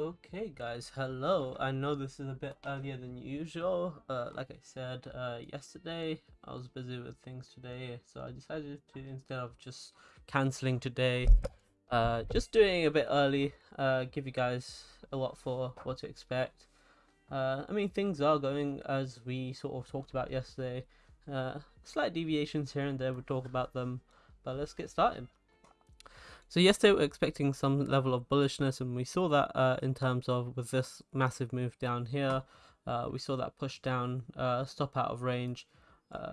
Okay guys, hello. I know this is a bit earlier than usual. Uh, like I said uh, yesterday, I was busy with things today, so I decided to, instead of just cancelling today, uh, just doing a bit early, uh, give you guys a lot for what to expect. Uh, I mean, things are going as we sort of talked about yesterday. Uh, slight deviations here and there, we'll talk about them, but let's get started. So yesterday we were expecting some level of bullishness and we saw that uh, in terms of with this massive move down here. Uh, we saw that push down, uh, stop out of range. Uh,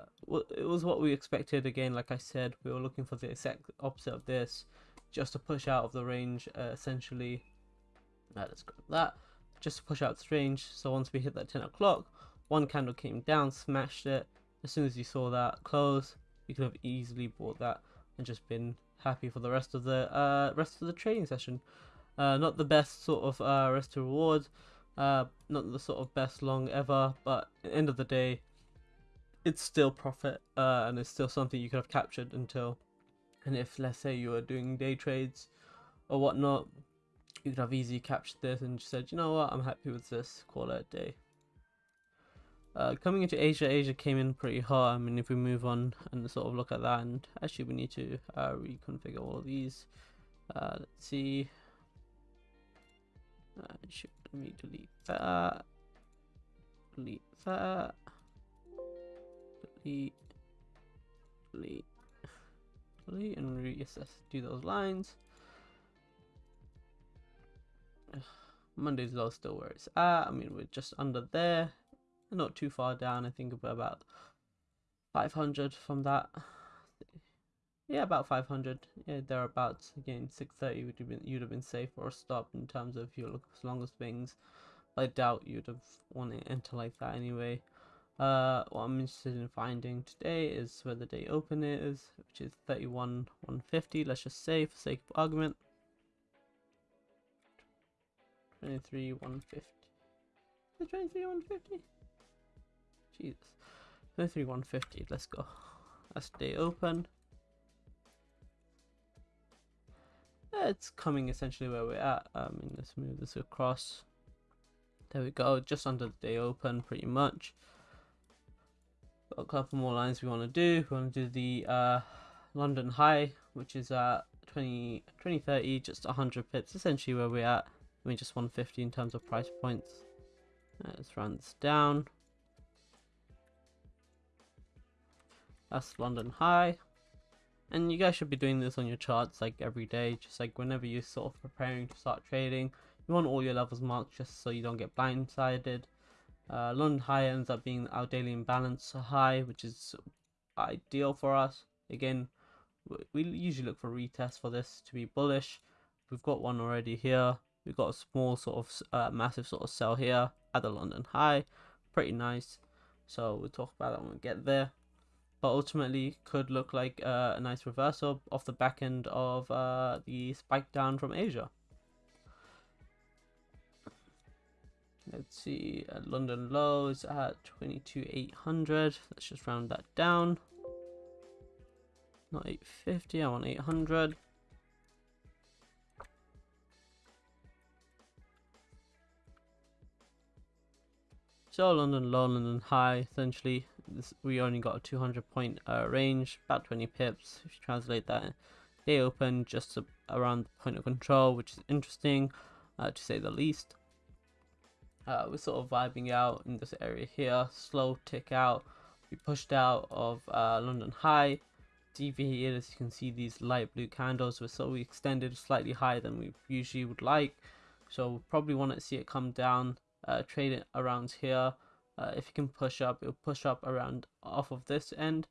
it was what we expected again, like I said, we were looking for the exact opposite of this, just to push out of the range uh, essentially. let's grab that, just to push out the range. So once we hit that 10 o'clock, one candle came down, smashed it. As soon as you saw that close, you could have easily bought that and just been happy for the rest of the uh, rest of the trading session. Uh, not the best sort of uh, risk to reward, uh, not the sort of best long ever, but at the end of the day, it's still profit uh, and it's still something you could have captured until. And if let's say you were doing day trades or whatnot, you could have easily captured this and just said, you know what, I'm happy with this, call it a day. Uh, coming into Asia, Asia came in pretty hot. I mean, if we move on and sort of look at that, and actually we need to uh, reconfigure all of these. Uh, let's see. Uh, should let me delete that. Delete that. Delete. Delete. Delete and reassess. Do those lines. Monday's low still where it's at. I mean, we're just under there not too far down. I think about 500 from that. Yeah, about 500. Yeah, thereabouts. Again, 630 would have been you'd have been safe or stop in terms of your longest swings. But I doubt you'd have wanted to enter like that anyway. Uh, what I'm interested in finding today is where the day open is, which is 31 150. Let's just say for sake of argument. 23 150. 23 150. Jesus. 150. let's go. Let's open. It's coming essentially where we're at. I mean, let's move this across. There we go, just under the day open, pretty much. Got a couple more lines we want to do. We want to do the uh, London High, which is at 20, 2030, just 100 pips, essentially where we're at. I mean, just 150 in terms of price points. Let's run this down. That's London High. And you guys should be doing this on your charts like every day, just like whenever you're sort of preparing to start trading. You want all your levels marked just so you don't get blindsided. Uh, London High ends up being our daily imbalance high, which is ideal for us. Again, we usually look for retests for this to be bullish. We've got one already here. We've got a small sort of uh, massive sort of sell here at the London High. Pretty nice. So we'll talk about that when we get there but ultimately could look like uh, a nice reversal off the back end of uh, the spike down from Asia. Let's see, uh, London low is at 22,800. Let's just round that down. Not 850, I want 800. So London low, London high, essentially this, we only got a 200 point uh, range, about 20 pips. If you translate that, they open just around the point of control, which is interesting uh, to say the least. Uh, we're sort of vibing out in this area here, slow tick out. We pushed out of uh, London high, deviated as you can see these light blue candles were so we extended slightly higher than we usually would like. So we probably want to see it come down uh, trade it around here uh, if you can push up it'll push up around off of this end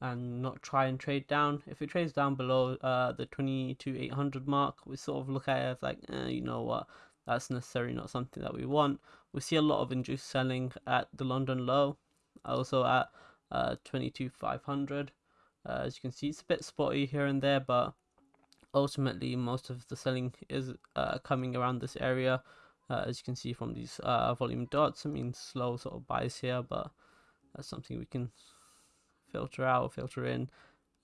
and not try and trade down. If it trades down below uh, the 800 mark we sort of look at it as like eh, you know what? That's necessarily not something that we want. We see a lot of induced selling at the london low also at uh, 500 uh, as you can see it's a bit spotty here and there but ultimately most of the selling is uh, coming around this area uh, as you can see from these uh, volume dots. I mean slow sort of buys here but that's something we can filter out or filter in.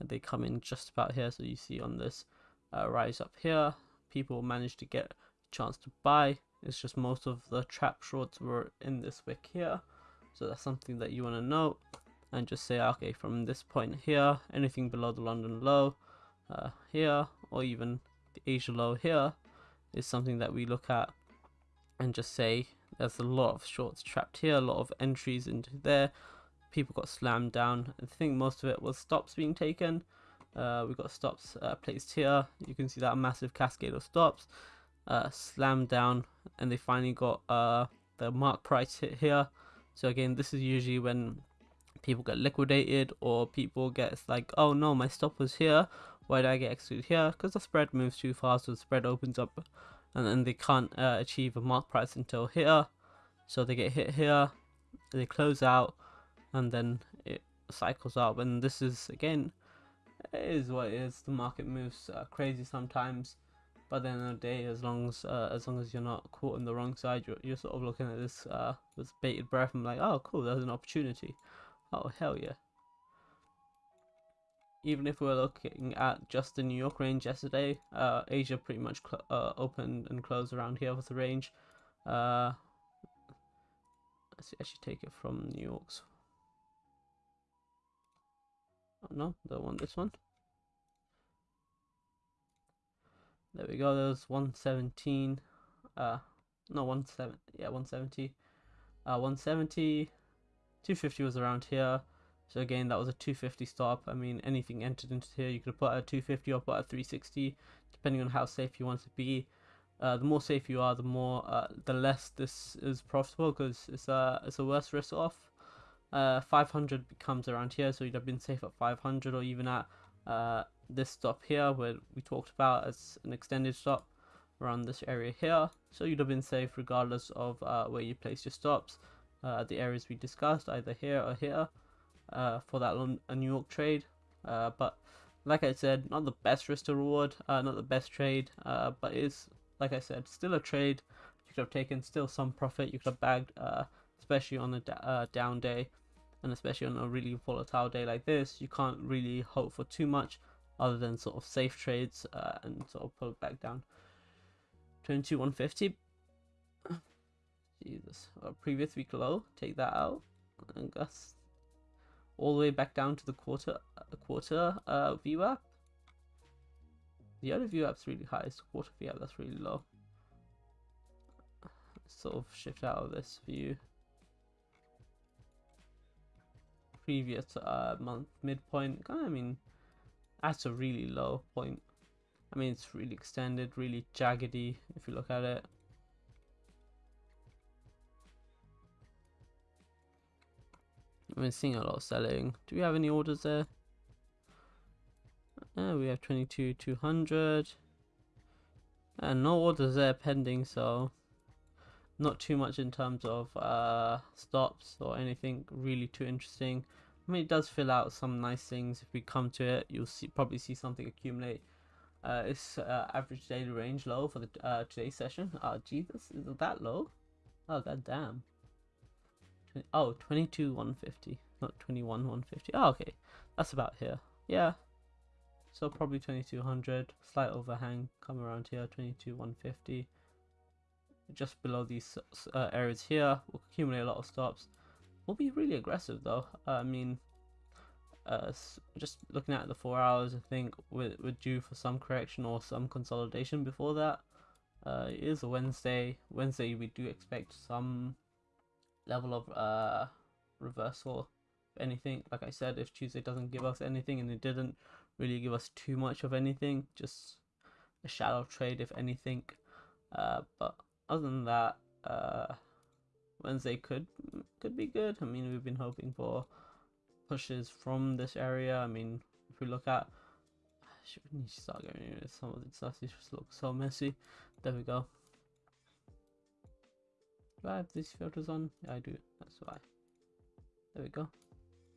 And they come in just about here. So you see on this uh, rise up here people managed to get a chance to buy. It's just most of the trap shorts were in this wick here. So that's something that you want to note and just say, okay, from this point here, anything below the London low uh, here, or even the Asia low here, is something that we look at and just say there's a lot of shorts trapped here, a lot of entries into there. People got slammed down. I think most of it was stops being taken. Uh, we got stops uh, placed here. You can see that massive cascade of stops uh, slammed down, and they finally got uh, the mark price hit here. So again, this is usually when people get liquidated or people get like, oh no, my stop was here. Why did I get excluded here? Because the spread moves too fast, so the spread opens up, and then they can't uh, achieve a mark price until here. So they get hit here, they close out, and then it cycles up. And this is again it is what it is. The market moves uh, crazy sometimes, but then the day, as long as uh, as long as you're not caught on the wrong side, you're, you're sort of looking at this uh, with bated breath and like, oh, cool, there's an opportunity. Oh hell yeah! Even if we're looking at just the New York range yesterday, uh, Asia pretty much uh, opened and closed around here with the range. Uh, let's actually take it from New York's Oh, no, don't want this one. There we go. There's 117. Uh, no, 17. Yeah, 170. Uh, 170. 250 was around here. So again, that was a 250 stop. I mean, anything entered into here, you could have put a 250 or put a 360, depending on how safe you want to be. Uh, the more safe you are, the more, uh, the less this is profitable because it's a it's a worse risk off uh, 500 becomes around here so you'd have been safe at 500 or even at uh, this stop here where we talked about as an extended stop around this area here so you'd have been safe regardless of uh, where you place your stops uh, the areas we discussed either here or here uh, for that New York trade uh, but like I said not the best risk to reward uh, not the best trade uh, but it's like I said still a trade you could have taken still some profit you could have bagged especially on a down day and especially on a really volatile day like this, you can't really hope for too much other than sort of safe trades uh, and sort of pull it back down. 22 150. Jesus, a previous week low. Take that out, and guess all the way back down to the quarter uh, quarter uh, VWAP. The other VWAP's really high. The quarter VWAP that's really low. Sort of shift out of this view previous uh, month midpoint. I mean, that's a really low point. I mean, it's really extended, really jaggedy if you look at it. I've been seeing a lot of selling. Do we have any orders there? Uh, we have 22 200 and no orders there pending so not too much in terms of uh, stops or anything really too interesting. I mean, it does fill out some nice things. If we come to it, you'll see probably see something accumulate. Uh, it's uh, average daily range low for the uh, today's session. Oh, Jesus, is it that low? Oh, god damn. 20, oh, 22 150, not 21 150. Oh, okay, that's about here. Yeah, so probably 2200. Slight overhang, come around here, 22 150 just below these uh, areas here. We'll accumulate a lot of stops. We'll be really aggressive though. Uh, I mean, uh, just looking at the four hours, I think we're, we're due for some correction or some consolidation before that. Uh, it is a Wednesday. Wednesday we do expect some level of uh, reversal. Anything, like I said, if Tuesday doesn't give us anything and it didn't really give us too much of anything, just a shallow trade if anything. Uh, but other than that, uh, Wednesday could could be good. I mean, we've been hoping for pushes from this area. I mean, if we look at, should we need to start rid some of the stuff. Just looks so messy. There we go. Do I have these filters on? Yeah, I do. That's why. There we go.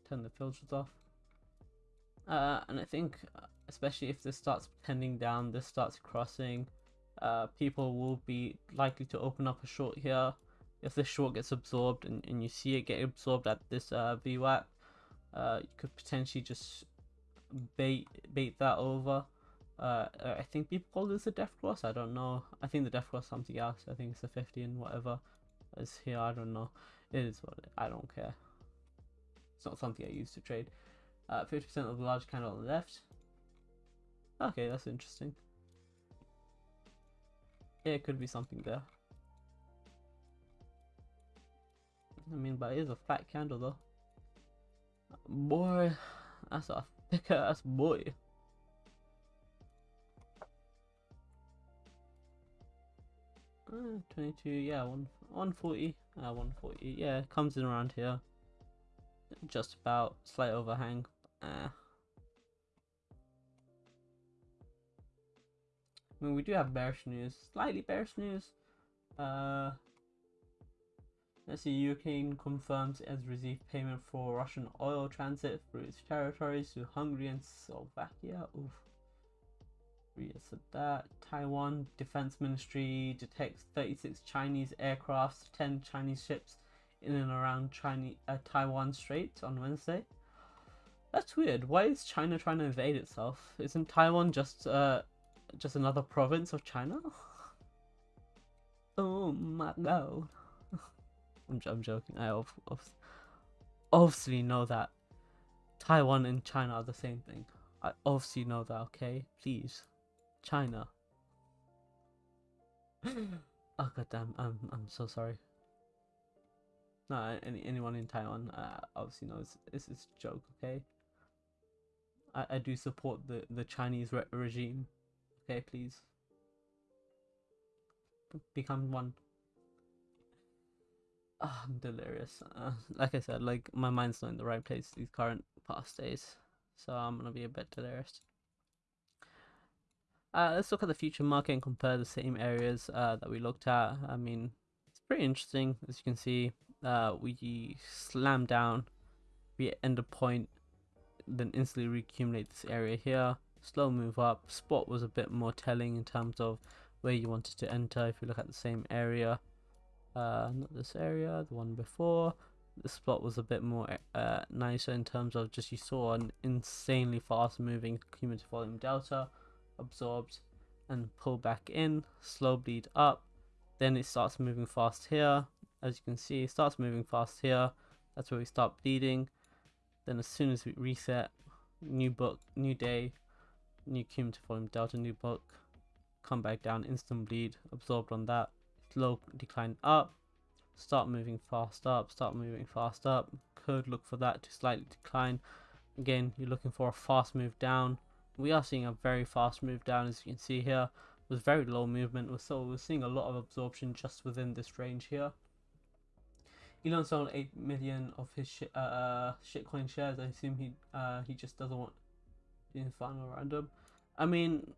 Turn the filters off. Uh, and I think, uh, especially if this starts pending down, this starts crossing uh, people will be likely to open up a short here. If this short gets absorbed and, and you see it get absorbed at this uh, VWAP, uh, you could potentially just bait bait that over Uh, I think people call this a death cross. I don't know. I think the death cross something else. I think it's a 50 and whatever is here. I don't know. It is what it, I don't care. It's not something I use to trade. Uh, 50% of the large candle on the left. Okay, that's interesting. Yeah, it could be something there. I mean, but it is a fat candle though. Boy, that's a thick ass boy. Uh, 22, yeah, one, 140, uh, 140, yeah, comes in around here. Just about, slight overhang, uh. I mean, we do have bearish news, slightly bearish news. Uh, let's see, Ukraine confirms it has received payment for Russian oil transit through its territories to Hungary and Slovakia. Oof. So that Taiwan Defense Ministry detects 36 Chinese aircrafts, 10 Chinese ships in and around Chinese uh, Taiwan Strait on Wednesday. That's weird. Why is China trying to invade itself? Isn't Taiwan just uh just another province of China? oh my god. I'm, I'm joking. I obviously know that Taiwan and China are the same thing. I obviously know that, okay? Please. China. oh goddamn, I'm I'm so sorry. No, any anyone in Taiwan uh, obviously knows this is a joke. Okay. I I do support the the Chinese re regime. Okay, please. Become one. Oh, I'm delirious. Uh, like I said, like my mind's not in the right place these current past days, so I'm gonna be a bit delirious. Uh, let's look at the future market and compare the same areas uh, that we looked at. I mean, it's pretty interesting. As you can see, uh, we slam down, we end a point, then instantly reaccumulate this area here. Slow move up. Spot was a bit more telling in terms of where you wanted to enter. If you look at the same area, uh, not this area, the one before. The spot was a bit more uh, nicer in terms of just you saw an insanely fast moving cumulative volume delta absorbed and pull back in, slow bleed up, then it starts moving fast here. As you can see, it starts moving fast here. That's where we start bleeding. Then as soon as we reset, new book, new day, new cumulative volume delta, new book, come back down, instant bleed, absorbed on that, slow decline up, start moving fast up, start moving fast up, could look for that to slightly decline. Again, you're looking for a fast move down, we are seeing a very fast move down as you can see here. With very low movement so we're seeing a lot of absorption just within this range here. Elon sold 8 million of his sh uh, uh, shitcoin shares. I assume he uh, he just doesn't want the final random. I mean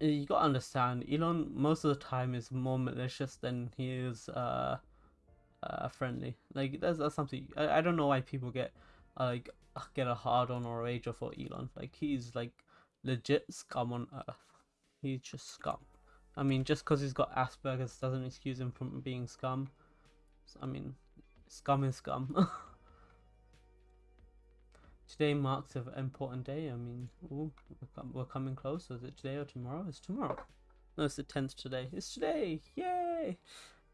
you gotta understand Elon most of the time is more malicious than he is uh, uh, friendly. Like that's, that's something I, I don't know why people get uh, like get a hard on or rage for Elon. Like he's like legit scum on earth. He's just scum. I mean, just because he's got Asperger's doesn't excuse him from being scum. I mean, scum is scum. today marks an important day. I mean, ooh, we're coming close. Is it today or tomorrow? It's tomorrow. No, it's the 10th today. It's today. Yay!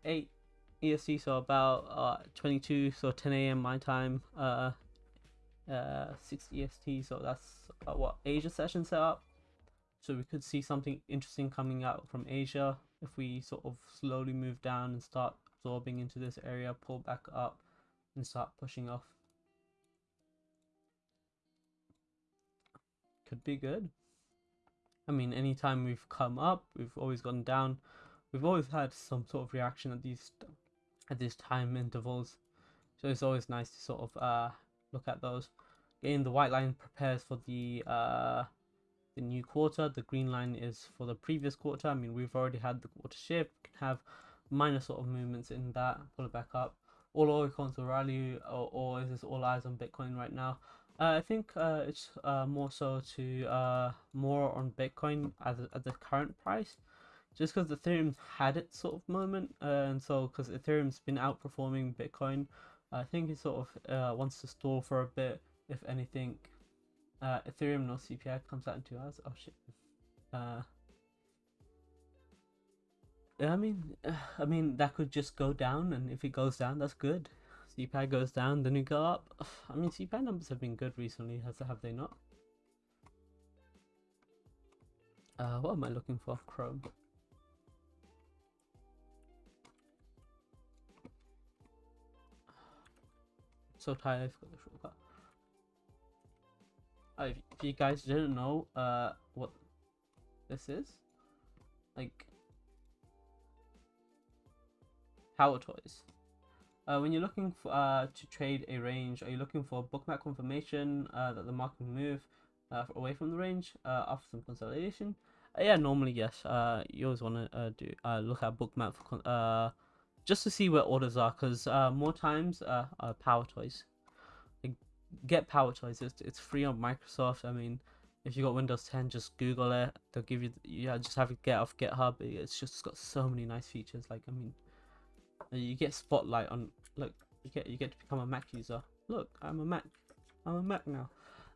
8 EST, so about uh, 22, so 10 a.m. my time. Uh, uh, 6 EST, so that's uh, what Asia session set up. So we could see something interesting coming out from Asia if we sort of slowly move down and start absorbing into this area, pull back up and start pushing off. Could be good. I mean, anytime we've come up, we've always gone down. We've always had some sort of reaction at these at these time intervals. So it's always nice to sort of uh, look at those. Again, the white line prepares for the uh, the new quarter. The green line is for the previous quarter. I mean, we've already had the quarter shift. We can have minor sort of movements in that. Pull it back up. All oil coins will rally, or, or is this all eyes on Bitcoin right now? Uh, I think uh, it's uh, more so to uh, more on Bitcoin at the, at the current price, just because Ethereum had its sort of moment, uh, and so because Ethereum's been outperforming Bitcoin I think it sort of uh, wants to stall for a bit. If anything, uh, Ethereum no CPI comes out in two hours. Oh shit! Uh, I mean, I mean that could just go down, and if it goes down, that's good. CPI goes down, then you go up. I mean, CPI numbers have been good recently, has have they not? Uh, what am I looking for? Chrome. So shortcut. Uh, if, if you guys didn't know, uh, what this is, like, PowerToys. Uh, when you're looking for, uh, to trade a range, are you looking for bookmap confirmation uh, that the market can move away from the range after some consolidation? Yeah, normally yes. You always want to do look at bookmap for just to see where orders are, because uh, more times uh, PowerToys. Like, get PowerToys. It's, it's free on Microsoft. I mean, if you got Windows 10, just Google it. They'll give you. Yeah, just have it get off GitHub. It's just got so many nice features. Like, I mean you get spotlight on look you get you get to become a mac user look i'm a mac i'm a mac now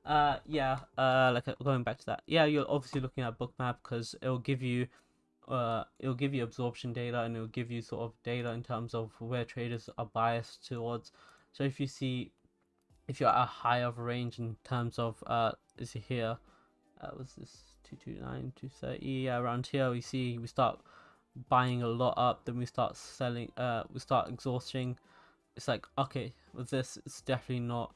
uh yeah uh like uh, going back to that yeah you're obviously looking at bookmap because it'll give you uh it'll give you absorption data and it'll give you sort of data in terms of where traders are biased towards. So if you see if you're at a high of range in terms of uh is here? Uh was this? 229 230 yeah around here we see we start buying a lot up then we start selling uh we start exhausting. It's like okay with this it's definitely not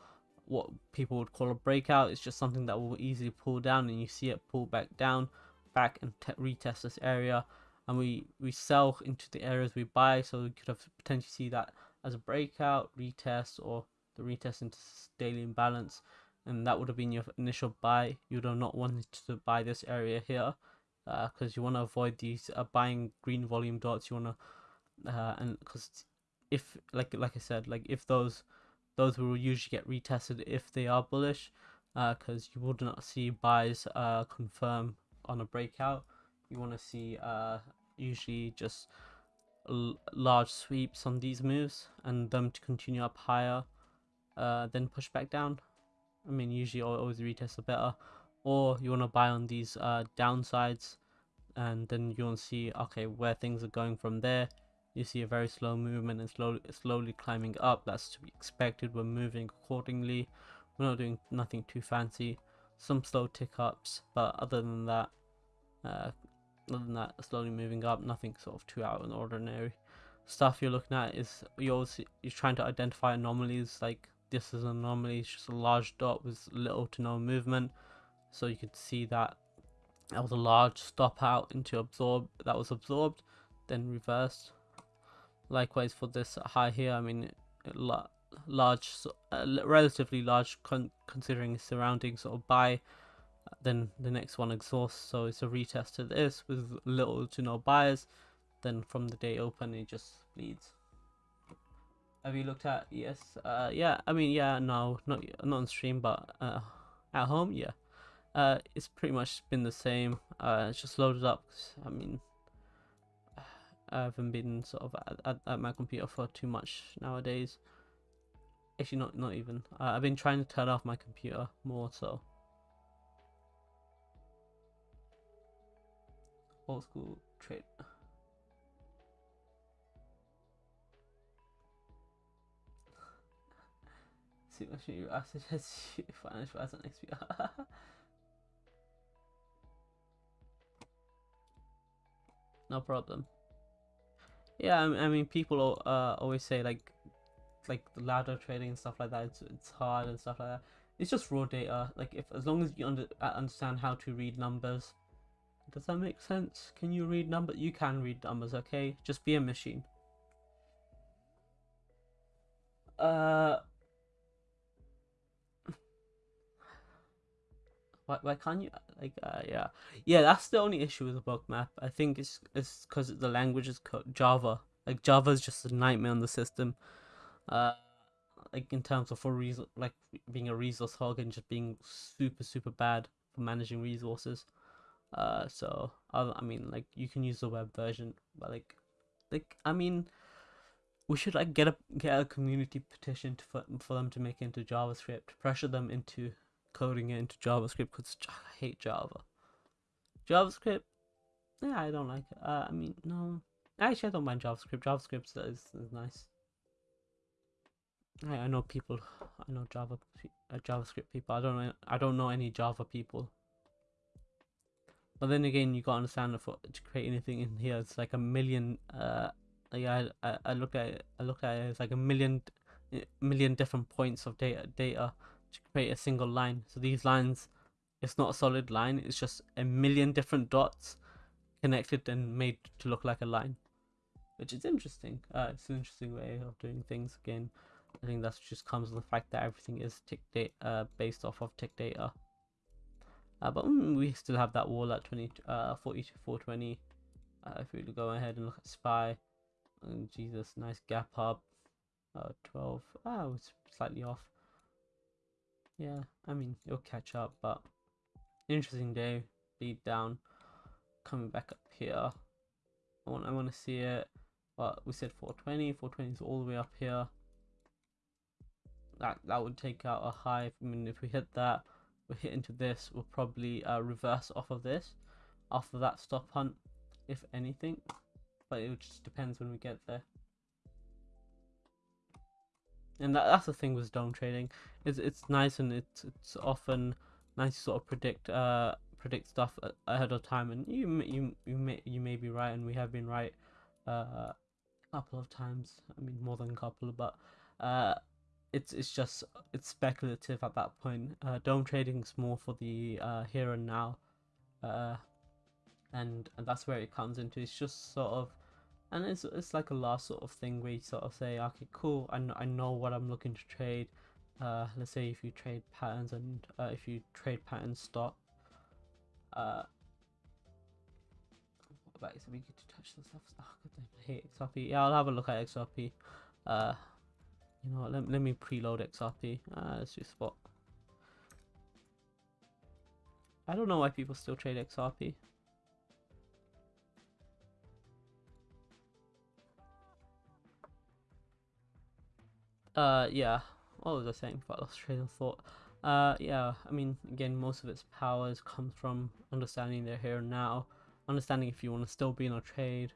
what people would call a breakout. It's just something that will easily pull down and you see it pull back down back and retest this area and we we sell into the areas we buy so we could have potentially see that as a breakout retest or the retest into daily imbalance and that would have been your initial buy. You would have not wanted to buy this area here because uh, you want to avoid these uh, buying green volume dots. You want to uh, and because if like like I said like if those those will usually get retested if they are bullish because uh, you would not see buys uh, confirm on a breakout you want to see uh, usually just large sweeps on these moves and them to continue up higher uh, then push back down. I mean usually always retest are better. Or you want to buy on these uh, downsides and then you want to see okay where things are going from there. You see a very slow movement and slowly slowly climbing up. That's to be expected. We're moving accordingly. We're not doing nothing too fancy some slow tick ups but other than that uh, other than that slowly moving up nothing sort of too out of the ordinary. Stuff you're looking at is you're you're trying to identify anomalies like this is an anomaly it's just a large dot with little to no movement. So you could see that that was a large stop out into absorb that was absorbed then reversed. Likewise for this high here i mean large uh, relatively large con considering surroundings sort of buy then the next one exhausts so it's a retest to this with little to no buyers then from the day open it just bleeds have you looked at yes uh yeah i mean yeah no not not on stream but uh at home yeah uh, it's pretty much been the same. Uh, it's just loaded up. I mean, I haven't been sort of at, at, at, my computer for too much nowadays. Actually, not not even. Uh, I've been trying to turn off my computer more so. Old school trade. See what you I suggest you financial as an XP. no problem. Yeah, I mean, people uh, always say like, like the ladder trading and stuff like that. It's it's hard and stuff like that. It's just raw data. Like if as long as you under, uh, understand how to read numbers, does that make sense? Can you read numbers? You can read numbers. Okay, just be a machine. Uh, Why, why can't you like uh, yeah yeah that's the only issue with the book map I think it's it's because the language is Java. Like Java is just a nightmare on the system. Uh, like in terms of for reason like being a resource hog and just being super super bad for managing resources. Uh, so I, I mean like you can use the web version, but like like I mean we should like get a get a community petition to, for for them to make into JavaScript, pressure them into coding it into JavaScript because I hate Java. JavaScript, yeah, I don't like it. Uh, I mean, no, actually, I don't mind JavaScript. JavaScript is, is nice. I, I know people. I know Java uh, JavaScript people. I don't know. I don't know any Java people. But then again, you gotta understand for to create anything in here, it's like a million. Uh, yeah, I, I looked at it. I looked at it. It's like a million, million different points of data data to create a single line. So these lines, it's not a solid line. It's just a million different dots connected and made to look like a line, which is interesting. Uh, it's an interesting way of doing things. Again, I think that just comes with the fact that everything is tick data uh, based off of tick data. Uh, but mm, we still have that wall at 20, uh, 40 to 420. Uh, if we go ahead and look at SPY, and Jesus, nice gap up. Uh, 12. Ah, oh, it's slightly off. Yeah, I mean, it'll catch up, but interesting day. Beat down, coming back up here. I want, I want to see it. But we said 420. 420 is all the way up here. That that would take out a high. I mean, if we hit that, we hit into this, we'll probably uh, reverse off of this, after that stop hunt, if anything. But it just depends when we get there. And that, that's the thing with DOM trading. It's it's nice and it's it's often nice to sort of predict uh predict stuff ahead of time. And you you you may you may be right, and we have been right uh, a couple of times. I mean more than a couple, but uh it's it's just it's speculative at that point. Uh, DOM trading is more for the uh, here and now, uh, and and that's where it comes into. It's just sort of, and it's it's like a last sort of thing where you sort of say, okay, cool, I know, I know what I'm looking to trade. Uh, let's say if you trade patterns and uh, if you trade patterns stop. Uh, what about we get to touch the stuff? Oh, God I hate XRP. Yeah, I'll have a look at XRP. Uh, you know what, let, let me preload XRP. Uh, let's do spot. I don't know why people still trade XRP. Uh, yeah. What was I saying? I lost of thought. Uh, yeah. I mean, again, most of its powers come from understanding their here and now, understanding if you want to still be in a trade,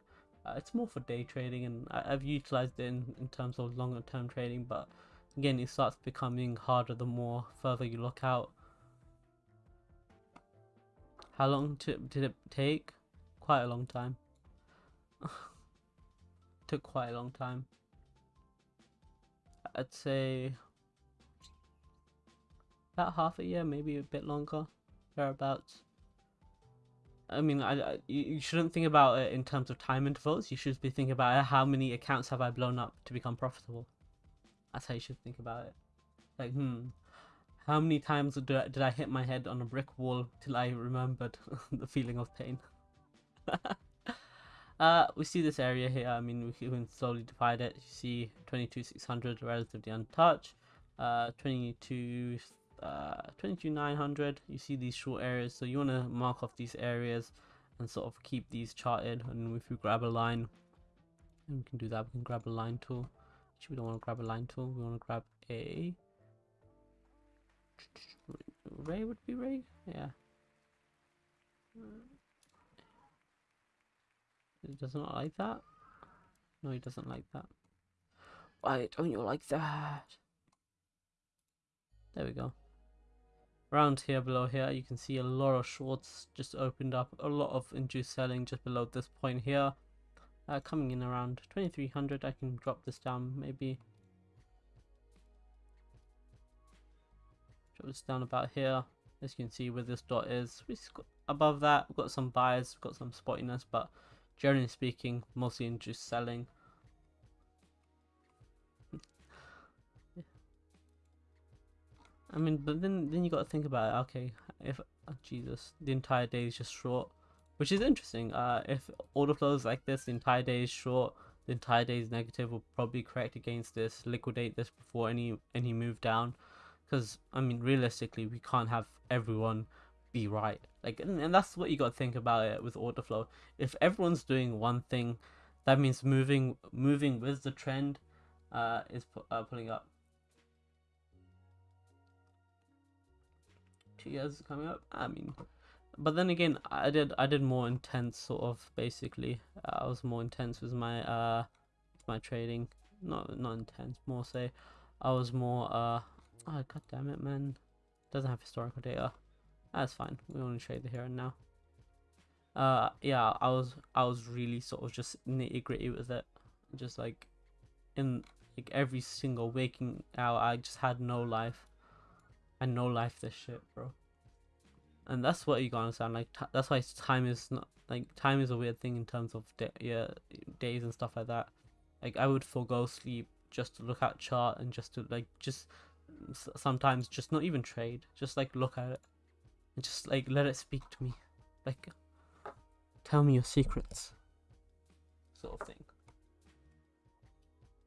uh, it's more for day trading, and I, have utilized it in, in terms of longer term trading. But again, it starts becoming harder the more further you look out. How long did it take? Quite a long time. Took quite a long time. I'd say about half a year, maybe a bit longer, thereabouts. I mean, I, I, you shouldn't think about it in terms of time intervals. You should be thinking about how many accounts have I blown up to become profitable. That's how you should think about it. Like, hmm, how many times did I, did I hit my head on a brick wall till I remembered the feeling of pain? uh, we see this area here. I mean, we can slowly divide it. You see 22,600 relatively untouched. Uh, 22 uh, 22900 you see these short areas so you want to mark off these areas and sort of keep these charted and if we grab a line and we can do that we can grab a line tool. Actually we don't want to grab a line tool we want to grab a ray would be ray? Yeah. It does not like that? No he doesn't like that. Why don't you like that? There we go around here below here you can see a lot of shorts just opened up a lot of induced selling just below this point here. Uh, coming in around 2300 I can drop this down maybe drop this down about here. As you can see where this dot is above that we've got some buyers, we've got some spottiness but generally speaking mostly induced selling I mean, but then then you got to think about it. Okay, if oh, Jesus, the entire day is just short, which is interesting. Uh, if order flows like this, the entire day is short. The entire day is negative. We'll probably correct against this, liquidate this before any any move down, because I mean, realistically, we can't have everyone be right. Like, and, and that's what you got to think about it with order flow. If everyone's doing one thing, that means moving moving with the trend, uh, is uh, pulling up two years coming up. I mean, but then again, I did I did more intense sort of basically. I was more intense with my uh my trading. Not not intense, more say I was more uh oh god damn it man. Doesn't have historical data. That's fine. We only trade the here and now. Uh yeah, I was I was really sort of just nitty gritty with it. Just like in like every single waking hour I just had no life. And no life this shit, bro and that's what you gotta understand. Like that's why time is not like time is a weird thing in terms of yeah days and stuff like that. Like I would forego sleep just to look at chart and just to like just sometimes just not even trade, just like look at it and just like let it speak to me, like tell me your secrets, sort of thing.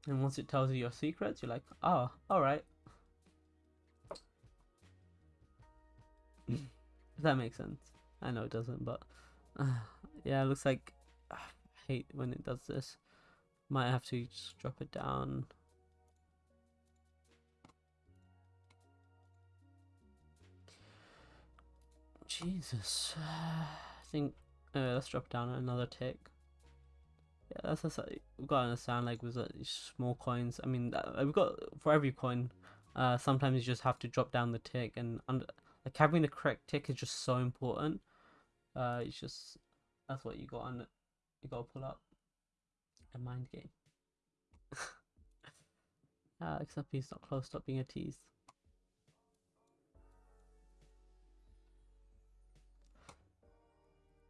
And once it tells you your secrets, you're like, oh, all right. If that makes sense. I know it doesn't, but uh, yeah, it looks like uh, I hate when it does this. Might have to just drop it down. Jesus, I think uh, let's drop down another tick. Yeah, that's, that's we've got to understand. Like with uh, small coins, I mean, uh, we've got for every coin. Uh, sometimes you just have to drop down the tick and under like having the correct tick is just so important. Uh, it's just that's what you got on. You gotta pull up a mind game. uh, except he's not close. Stop being a tease.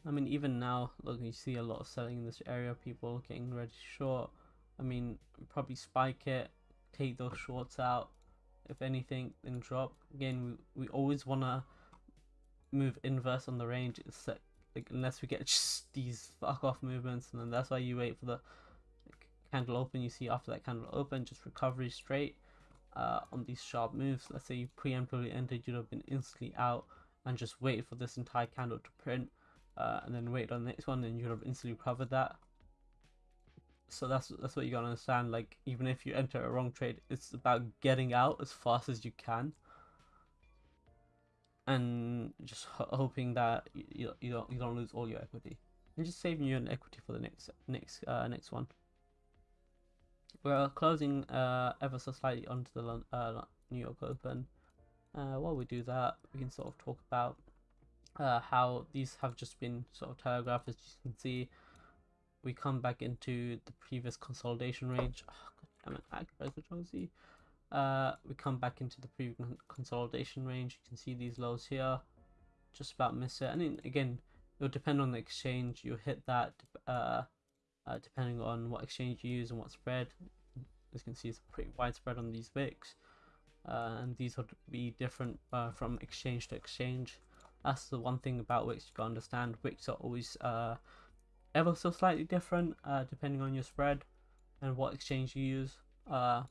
I mean, even now, look, you see a lot of selling in this area. People getting ready short. I mean, probably spike it, take those shorts out, if anything, then drop. Again, we, we always want to move inverse on the range. It's like, like unless we get just these fuck off movements, and then that's why you wait for the like, candle open. You see after that candle open, just recovery straight uh, on these sharp moves. Let's say you preemptively entered, you'd have been instantly out and just wait for this entire candle to print, uh, and then wait on the next one, and you'd have instantly recovered that so that's that's what you gotta understand like even if you enter a wrong trade it's about getting out as fast as you can. And just hoping that you, you don't you don't lose all your equity. And just saving you an equity for the next next uh, next one. We're closing uh, ever so slightly onto the uh, New York Open. Uh, while we do that we can sort of talk about uh, how these have just been sort of telegraphed as you can see we come back into the previous consolidation range. Oh, God damn it, Uh, we come back into the previous consolidation range. You can see these lows here. Just about miss it. And then, again, it will depend on the exchange. You'll hit that uh, uh, depending on what exchange you use and what spread. As you can see, it's pretty widespread on these wicks. Uh, and these would be different uh, from exchange to exchange. That's the one thing about wicks you gotta understand. Wicks are always uh, ever so slightly different uh, depending on your spread and what exchange you use. Uh,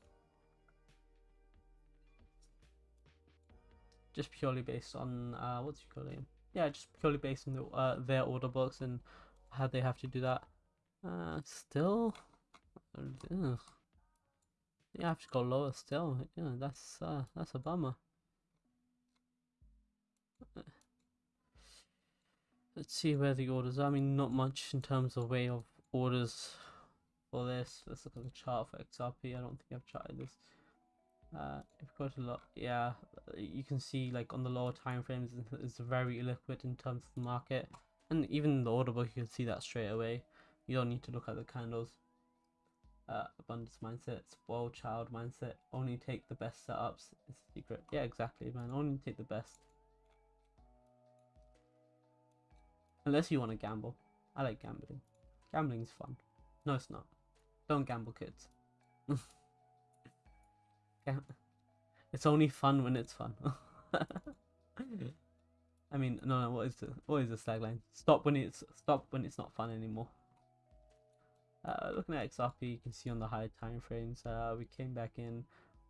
just purely based on uh, what's you call it? Yeah, just purely based on the, uh, their order books and how they have to do that. Uh, still, ugh. yeah, I have to go lower still. Yeah, that's uh, that's a bummer. Let's see where the orders are. I mean, not much in terms of way of orders for this. Let's look at the chart for XRP. I don't think I've charted this. Uh, if go to lot, yeah, you can see like on the lower time frames, it's very illiquid in terms of the market, and even the order book, you can see that straight away. You don't need to look at the candles. Uh, abundance mindset, spoil child mindset. Only take the best setups. It's a secret. Yeah, exactly, man. Only take the best. Unless you want to gamble. I like gambling. Gambling's fun. No, it's not. Don't gamble, kids. it's only fun when it's fun. I mean, no, no. What is the what is the tagline? Stop when it's stop when it's not fun anymore. Uh, looking at XRP, you can see on the higher time frames, uh, we came back in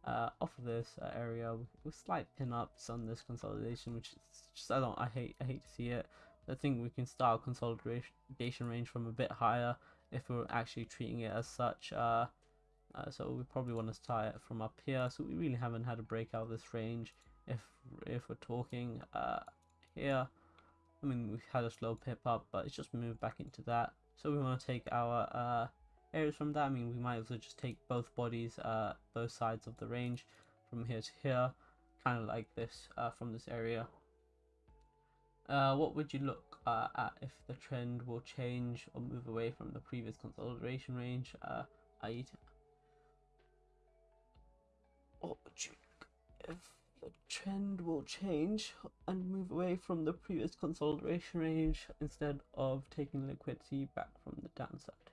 uh, off of this uh, area with, slight pin-ups on this consolidation, which is just I don't I hate I hate to see it. I think we can start consolidation range from a bit higher if we're actually treating it as such. Uh, uh, so we probably want to start it from up here. So we really haven't had a breakout of this range if if we're talking uh, here. I mean, we've had a slow pip up, but it's just moved back into that. So we want to take our uh, areas from that. I mean, we might as well just take both bodies, uh, both sides of the range from here to here, kind of like this uh, from this area. Uh, what would you look uh, at if the trend will change or move away from the previous consolidation range? Uh, i.e., what would you if the trend will change and move away from the previous consolidation range instead of taking liquidity back from the downside?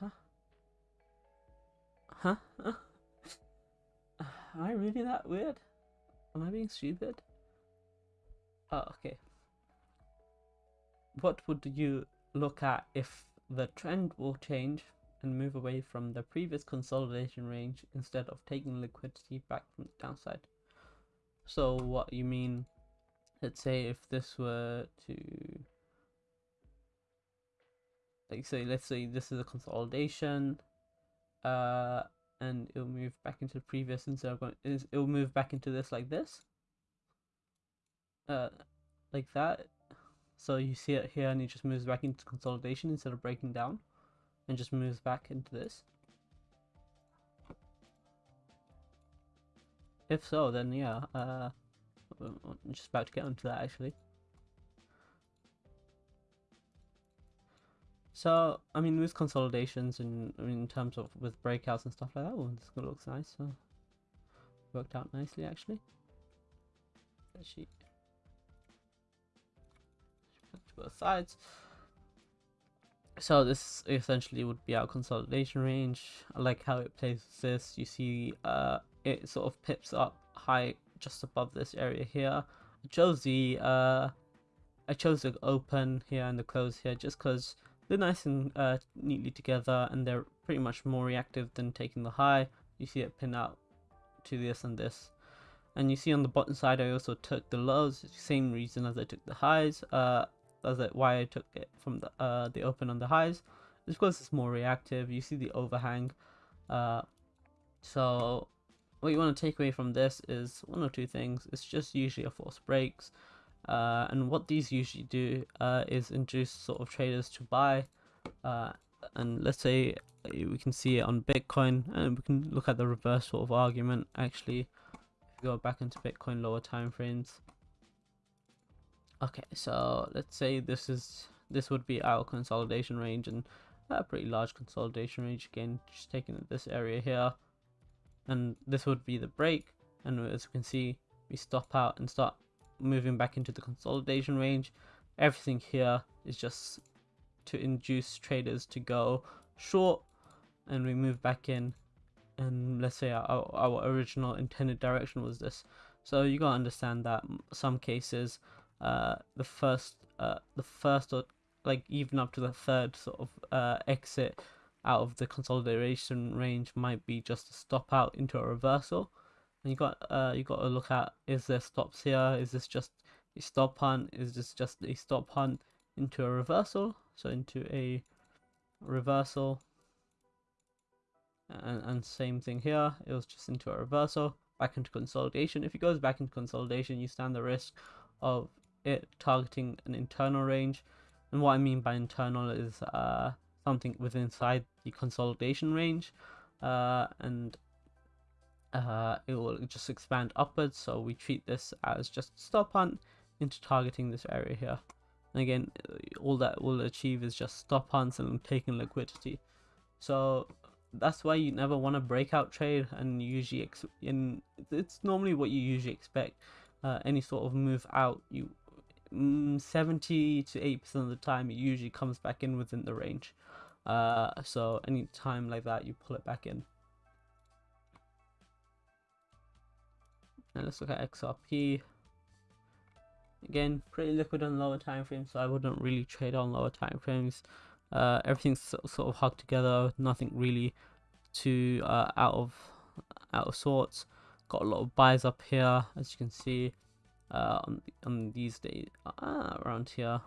Huh? Huh? Am I really that weird? Am I being stupid? Oh, okay. What would you look at if the trend will change and move away from the previous consolidation range instead of taking liquidity back from the downside? So what you mean, let's say if this were to, like say, let's say this is a consolidation, uh, and it'll move back into the previous instead of going it'll move back into this like this. Uh like that. So you see it here and it just moves back into consolidation instead of breaking down and just moves back into this. If so then yeah uh I'm just about to get onto that actually So, I mean, with consolidations and I mean, in terms of with breakouts and stuff like that, well, this looks nice. So, worked out nicely actually. She to both sides. So this essentially would be our consolidation range. I like how it plays this. You see, uh, it sort of pips up high just above this area here. I chose the uh, I chose the open here and the close here just because they're nice and uh, neatly together and they're pretty much more reactive than taking the high. You see it pin out to this and this. And you see on the bottom side I also took the lows, same reason as I took the highs. Uh, that's why I took it from the uh, the open on the highs. It's because it's more reactive. You see the overhang. Uh, so what you want to take away from this is one or two things. It's just usually a force breaks. Uh, and what these usually do uh, is induce sort of traders to buy. Uh, and let's say we can see it on Bitcoin, and we can look at the reverse sort of argument. Actually, if we go back into Bitcoin lower time frames. Okay, so let's say this is this would be our consolidation range and a pretty large consolidation range again just taking this area here and this would be the break and as you can see we stop out and start moving back into the consolidation range. Everything here is just to induce traders to go short and we move back in and let's say our, our original intended direction was this so you gotta understand that some cases uh, the first uh, the first or like even up to the third sort of uh, exit out of the consolidation range might be just a stop out into a reversal and you got uh you got to look at is there stops here? Is this just a stop hunt? Is this just a stop hunt into a reversal? So into a reversal. And, and same thing here. It was just into a reversal. Back into consolidation. If it goes back into consolidation you stand the risk of it targeting an internal range. And what i mean by internal is uh something within inside the consolidation range. Uh and uh, it will just expand upwards so we treat this as just stop hunt into targeting this area here. And again all that will achieve is just stop hunts and taking liquidity. So that's why you never want to breakout trade and usually in it's normally what you usually expect. Uh, any sort of move out you mm, 70 to 8 percent of the time it usually comes back in within the range. Uh, so any time like that you pull it back in Let's look at XRP. Again, pretty liquid on lower time frames, so I wouldn't really trade on lower time frames. Uh, everything's sort of hugged together, nothing really too uh, out of out of sorts. Got a lot of buys up here, as you can see, uh, on on these days uh, around here, a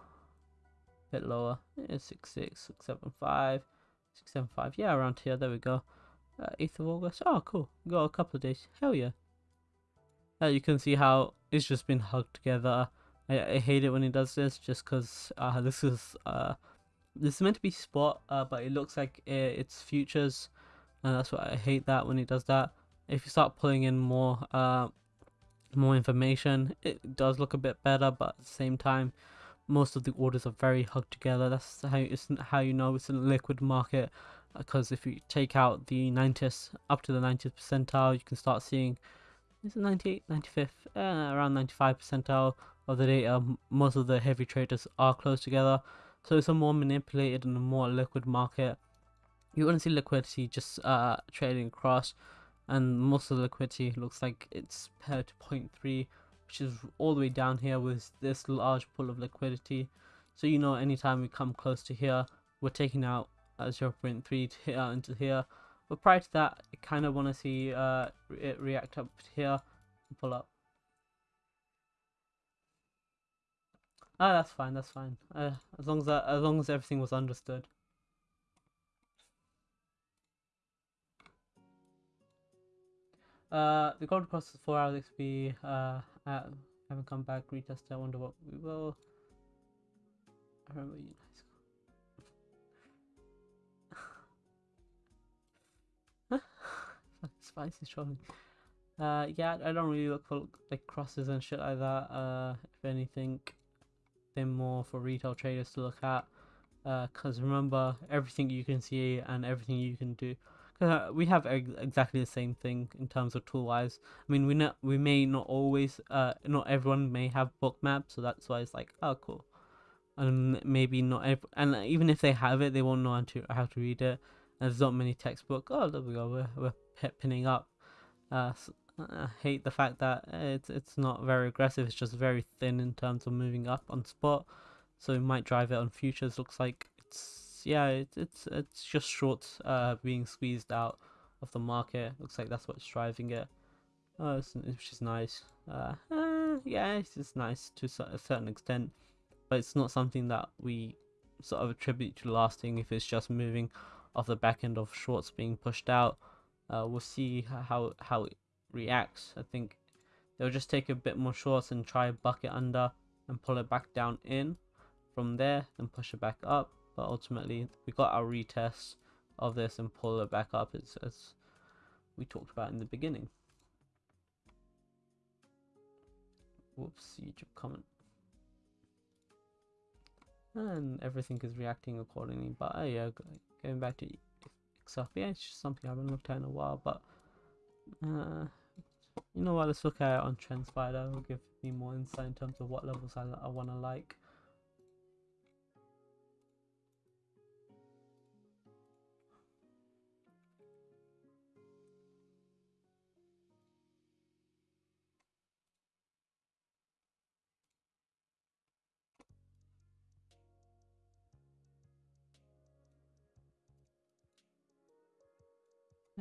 bit lower. Yeah, six six six seven five, six seven five. Yeah, around here. There we go. Uh, 8th of August. Oh, cool. Got a couple of days. Hell yeah. Uh, you can see how it's just been hugged together. I, I hate it when he does this just because uh, this is uh, this is meant to be spot, uh, but it looks like it, it's futures, and that's why I hate that when he does that. If you start pulling in more uh, more information, it does look a bit better, but at the same time, most of the orders are very hugged together. That's how it's how you know it's a liquid market because if you take out the 90th up to the 90th percentile, you can start seeing is it 98, 95th, uh, around 95 percentile of the data. Most of the heavy traders are close together, so it's a more manipulated and a more liquid market. You want to see liquidity just uh, trading across, and most of the liquidity looks like it's paired to 0.3, which is all the way down here with this large pool of liquidity. So you know anytime we come close to here, we're taking out uh, 0.3 to hit into here. But prior to that, I kind of want to see uh, it react up here and pull up. Ah, that's fine. That's fine. Uh, as long as that, as long as everything was understood. Uh, the gold cost is 4 hours XP. Uh, I haven't come back. Retest. I wonder what we will. I remember you spicy trolling. Uh, yeah, I don't really look for like crosses and shit like that. Uh, if anything, they're more for retail traders to look at. Uh, cause remember everything you can see and everything you can do. Cause uh, we have ex exactly the same thing in terms of tool wise. I mean, we not we may not always, uh, not everyone may have Bookmap, so that's why it's like, oh, cool. And maybe not every, and even if they have it, they won't know how to how to read it. And there's not many textbook. Oh, there we go. We're we're pinning up. Uh, I hate the fact that it's it's not very aggressive. It's just very thin in terms of moving up on spot. So we might drive it on futures. Looks like it's yeah, it, it's it's just shorts uh being squeezed out of the market. Looks like that's what's driving it. Oh, which is nice. Uh, uh, yeah, it's just nice to a certain extent, but it's not something that we sort of attribute to lasting if it's just moving off the back end of shorts being pushed out uh, we'll see how how it reacts. I think they'll just take a bit more shorts and try bucket under and pull it back down in from there and push it back up. But ultimately, we got our retest of this and pull it back up as, as we talked about in the beginning. Whoops, YouTube comment. And everything is reacting accordingly. But uh, yeah, going back to Yeah, it's just something I haven't looked at in a while, but uh, you know what? Let's look at it on TrendSpider. It'll give me more insight in terms of what levels I, I want to like.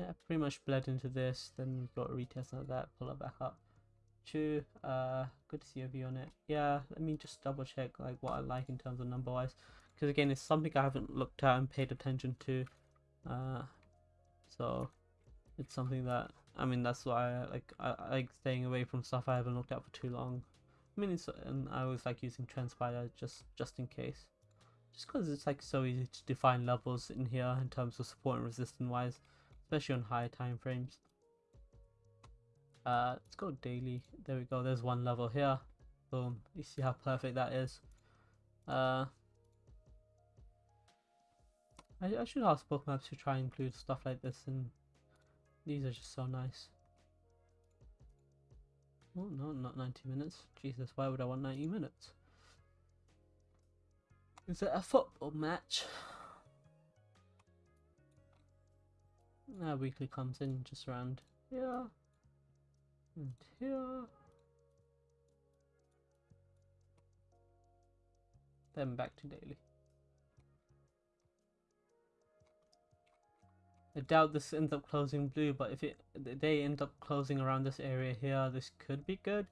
Yeah, pretty much bled into this. Then got a retest of that, pull it back up. Two, uh, good to see a view on it. Yeah, let me just double check like what I like in terms of number wise, because again, it's something I haven't looked at and paid attention to. Uh, so it's something that I mean that's why I like I, I like staying away from stuff I haven't looked at for too long. I mean, it's and I always like using TrendSpider just just in case, just because it's like so easy to define levels in here in terms of support and resistance wise especially on higher time frames. Uh, let's go daily. There we go. There's one level here. Boom. You see how perfect that is. Uh, I, I should ask Bookmaps to try and include stuff like this, and these are just so nice. Oh no, not 90 minutes. Jesus, why would I want 90 minutes? Is it a football match? Our weekly comes in just around here and here. Then back to daily. I doubt this ends up closing blue, but if it they end up closing around this area here, this could be good.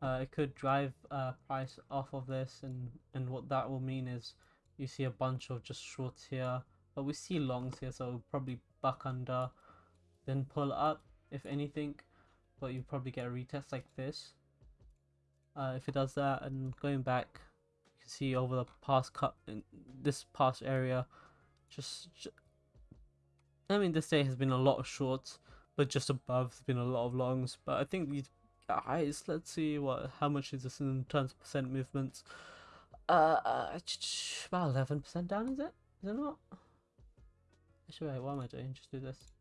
Uh, it could drive uh, price off of this, and and what that will mean is you see a bunch of just shorts here, but we see longs here, so probably buck under then pull up if anything. But you probably get a retest like this. Uh, if it does that and going back you can see over the past cut in this past area just, just I mean this day has been a lot of shorts but just above there's been a lot of longs. But I think these guys let's see what how much is this in terms of percent movements? Uh, uh about 11% down is it? Is it not actually wait what am I doing just do this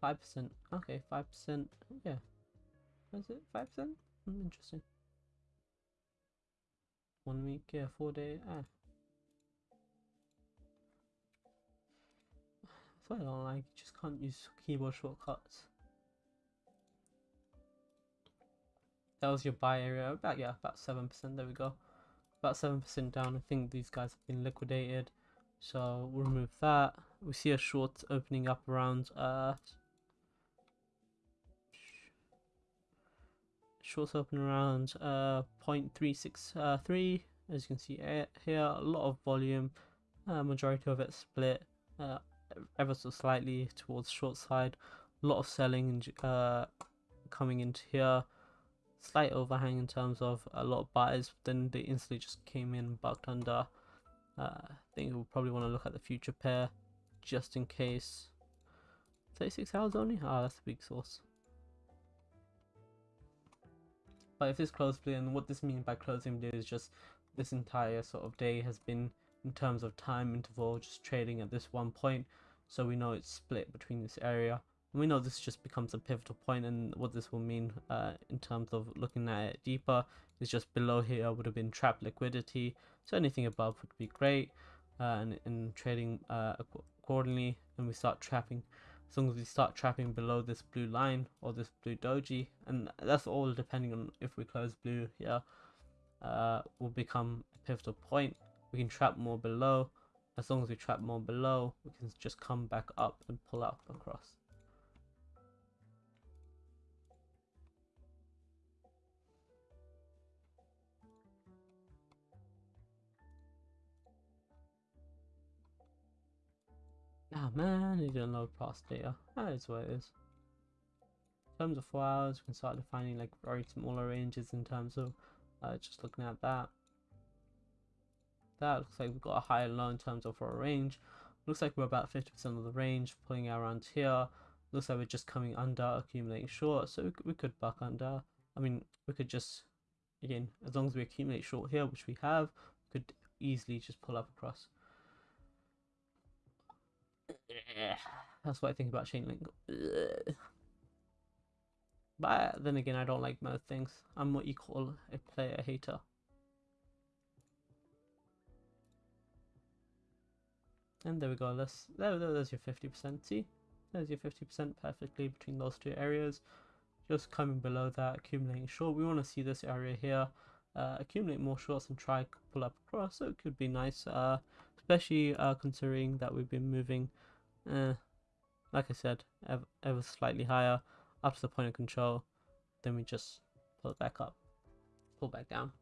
Five percent. Okay, five percent. Yeah. Is it five percent? Hmm, interesting. One week, yeah, four day. Ah. That's why I don't like. You just can't use keyboard shortcuts. That was your buy area. About yeah, about seven percent. There we go. About seven percent down. I think these guys have been liquidated. So we'll remove that. We see a short opening up around uh shorts open around uh 0.363 as you can see here a lot of volume uh, majority of it split uh, ever so slightly towards short side. A lot of selling uh, coming into here. Slight overhang in terms of a lot of buyers then they instantly just came in bucked under. Uh, I think we'll probably want to look at the future pair just in case 36 hours only ah that's a big source But if this close blue, and what this means by closing blue is just this entire sort of day has been in terms of time interval just trading at this one point. So we know it's split between this area. And we know this just becomes a pivotal point and what this will mean uh, in terms of looking at it deeper is just below here would have been trap liquidity. So anything above would be great uh, and, and trading uh, accordingly and we start trapping. As long as we start trapping below this blue line or this blue doji and that's all depending on if we close blue here uh, will become a pivotal point. We can trap more below. As long as we trap more below we can just come back up and pull up across Ah oh, man, it didn't load past data. That is what it is. In terms of 4 hours, we can start defining like very smaller ranges in terms of uh, just looking at that. That looks like we've got a higher low in terms of our range. Looks like we're about 50% of the range, pulling around here. Looks like we're just coming under, accumulating short, so we could, we could buck under. I mean, we could just, again, as long as we accumulate short here, which we have, we could easily just pull up across. That's what I think about Chainlink. But then again, I don't like most things. I'm what you call a player hater. And there we go. There, there there's your 50%. See, there's your 50% perfectly between those two areas. Just coming below that, accumulating short. We want to see this area here. Uh, accumulate more shorts and try pull up across. So it could be nice, uh, especially uh, considering that we've been moving uh, like I said, ever, ever slightly higher up to the point of control. Then we just pull it back up, pull back down.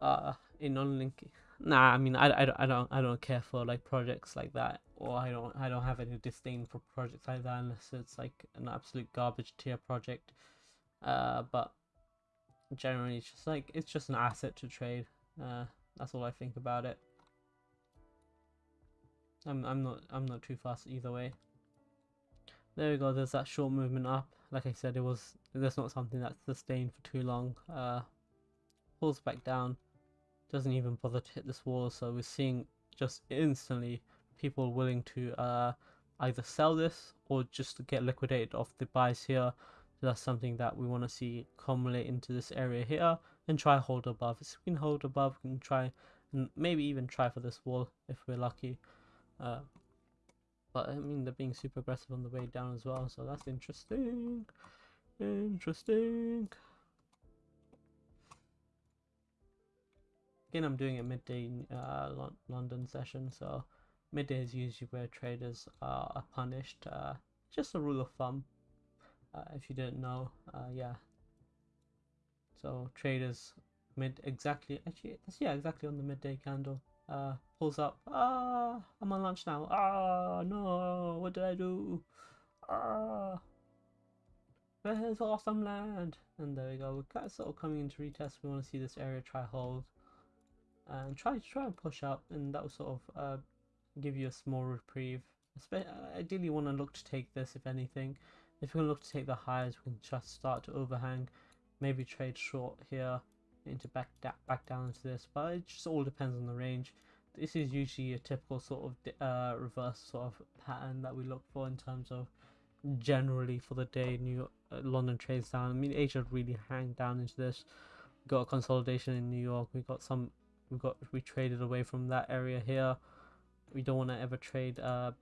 Uh, in non-linking, nah. I mean, I, I, don't, I don't I don't care for like projects like that, or I don't I don't have any disdain for projects like that unless it's like an absolute garbage tier project. Uh, but generally, it's just like it's just an asset to trade. Uh, that's all I think about it. I'm I'm not I'm not too fast either way. There we go. There's that short movement up. Like I said, it was that's not something that's sustained for too long. Uh, pulls back down. Doesn't even bother to hit this wall. So we're seeing just instantly people willing to uh, either sell this or just get liquidated off the buys here. So that's something that we want to see accumulate into this area here and try hold above. If we can hold above, we can try and maybe even try for this wall if we're lucky. Uh, but I mean, they're being super aggressive on the way down as well, so that's interesting. Interesting. Again, I'm doing a midday uh, London session, so midday is usually where traders are punished. Uh, just a rule of thumb, uh, if you didn't know. Uh, yeah. So traders mid exactly actually yeah exactly on the midday candle uh, pulls up. Ah, I'm on lunch now. Ah, no. what did I do? Ah, where's awesome land? And there we go. We're kind of sort of coming into retest. We want to see this area try hold and try to try and push up, and that will sort of uh, give you a small reprieve. Ideally, want to look to take this if anything. If we can look to take the highs, we can just start to overhang. Maybe trade short here into back back down into this, but it just all depends on the range. This is usually a typical sort of uh, reverse sort of pattern that we look for in terms of generally for the day New York, uh, London trades down. I mean Asia really hang down into this. We got a consolidation in New York. We got some. We got we traded away from that area here. We don't want to ever trade. Uh,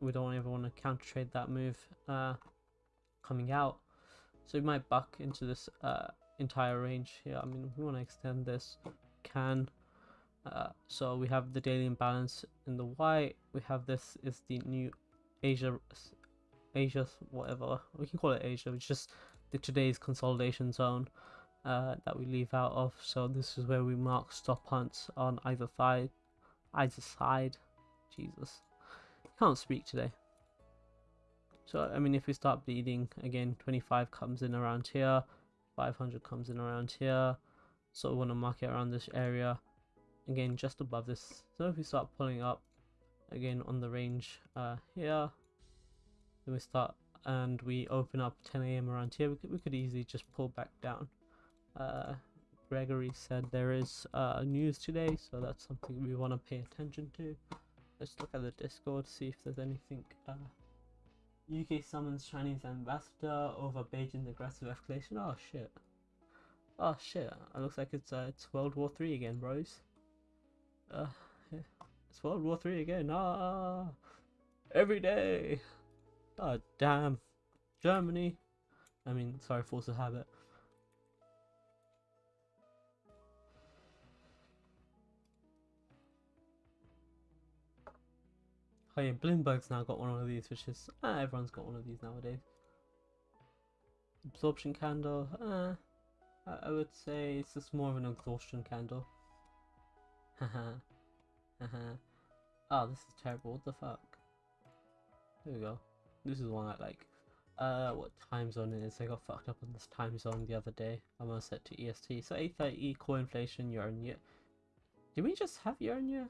we don't ever want to counter trade that move uh, coming out. So we might buck into this uh, entire range here. I mean, we want to extend this, can. Uh, so we have the daily imbalance in the white. We have this is the new Asia, Asia, whatever we can call it Asia. It's just the today's consolidation zone uh, that we leave out of. So this is where we mark stop hunts on either side. Either side. Jesus, can't speak today. So I mean, if we start bleeding again, 25 comes in around here. 500 comes in around here so we want to mark it around this area again just above this so if we start pulling up again on the range uh, here then we start and we open up 10 a.m around here we could, we could easily just pull back down uh, Gregory said there is uh, news today so that's something we want to pay attention to let's look at the discord see if there's anything uh, UK summons Chinese ambassador over Beijing's aggressive escalation. Oh shit. Oh shit. It looks like it's uh, it's World War Three again, bros. Uh, it's World War Three again. Ah, every day. Oh damn. Germany. I mean, sorry, force of habit. Oh yeah, Bloomberg's now got one of these, which is ah, everyone's got one of these nowadays. Absorption candle, I, I would say it's just more of an exhaustion candle. Haha. Oh, this is terrible. What the fuck? There we go. This is one I like. Uh, what time zone it is? I got fucked up on this time zone the other day. I'm gonna set to EST. So 830 core inflation year on year. Did we just have year on year?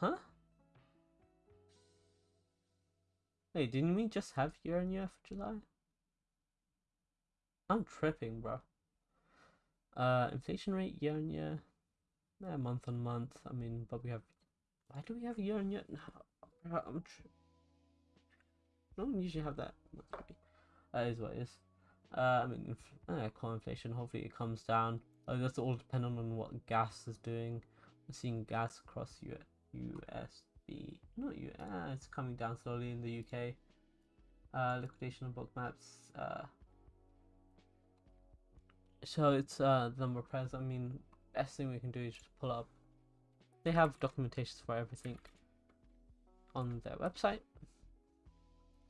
Huh? Wait, didn't we just have year on year for July? I'm tripping, bro. Uh, inflation rate year on year, eh, month on month. I mean, but we have. Why do we have year on year? No, I'm. Tri- don't usually have that. That is what it is. Uh, I mean, uh, core inflation. Hopefully, it comes down. Uh, that's all dependent on what gas is doing. We're seeing gas across Europe. USD. Not U. Ah, it's coming down slowly in the UK. Uh, liquidation of Bookmaps. Uh, so it's uh, the number of press. I mean, best thing we can do is just pull up. They have documentations for everything on their website.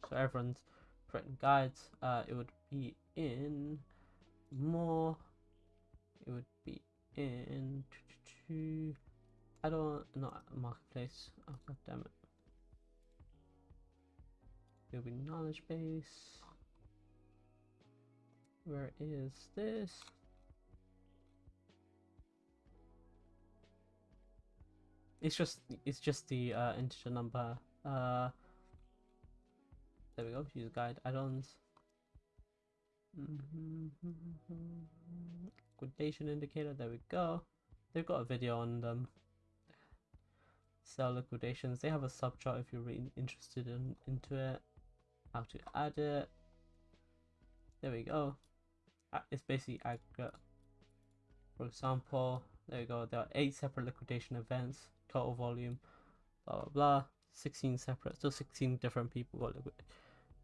So everyone's written guides. Uh, it would be in more. It would be in. I don't not marketplace. Oh god damn it. It'll be knowledge base. Where is this? It's just it's just the uh, integer number. Uh, there we go. Use guide add-ons. Liquidation indicator. There we go. They've got a video on them sell liquidations. They have a subchart if you're really interested in into it. How to add it. There we go. It's basically aggregate. For example, there we go. There are eight separate liquidation events. Total volume. Blah blah blah. 16 separate. So 16 different people got liquid.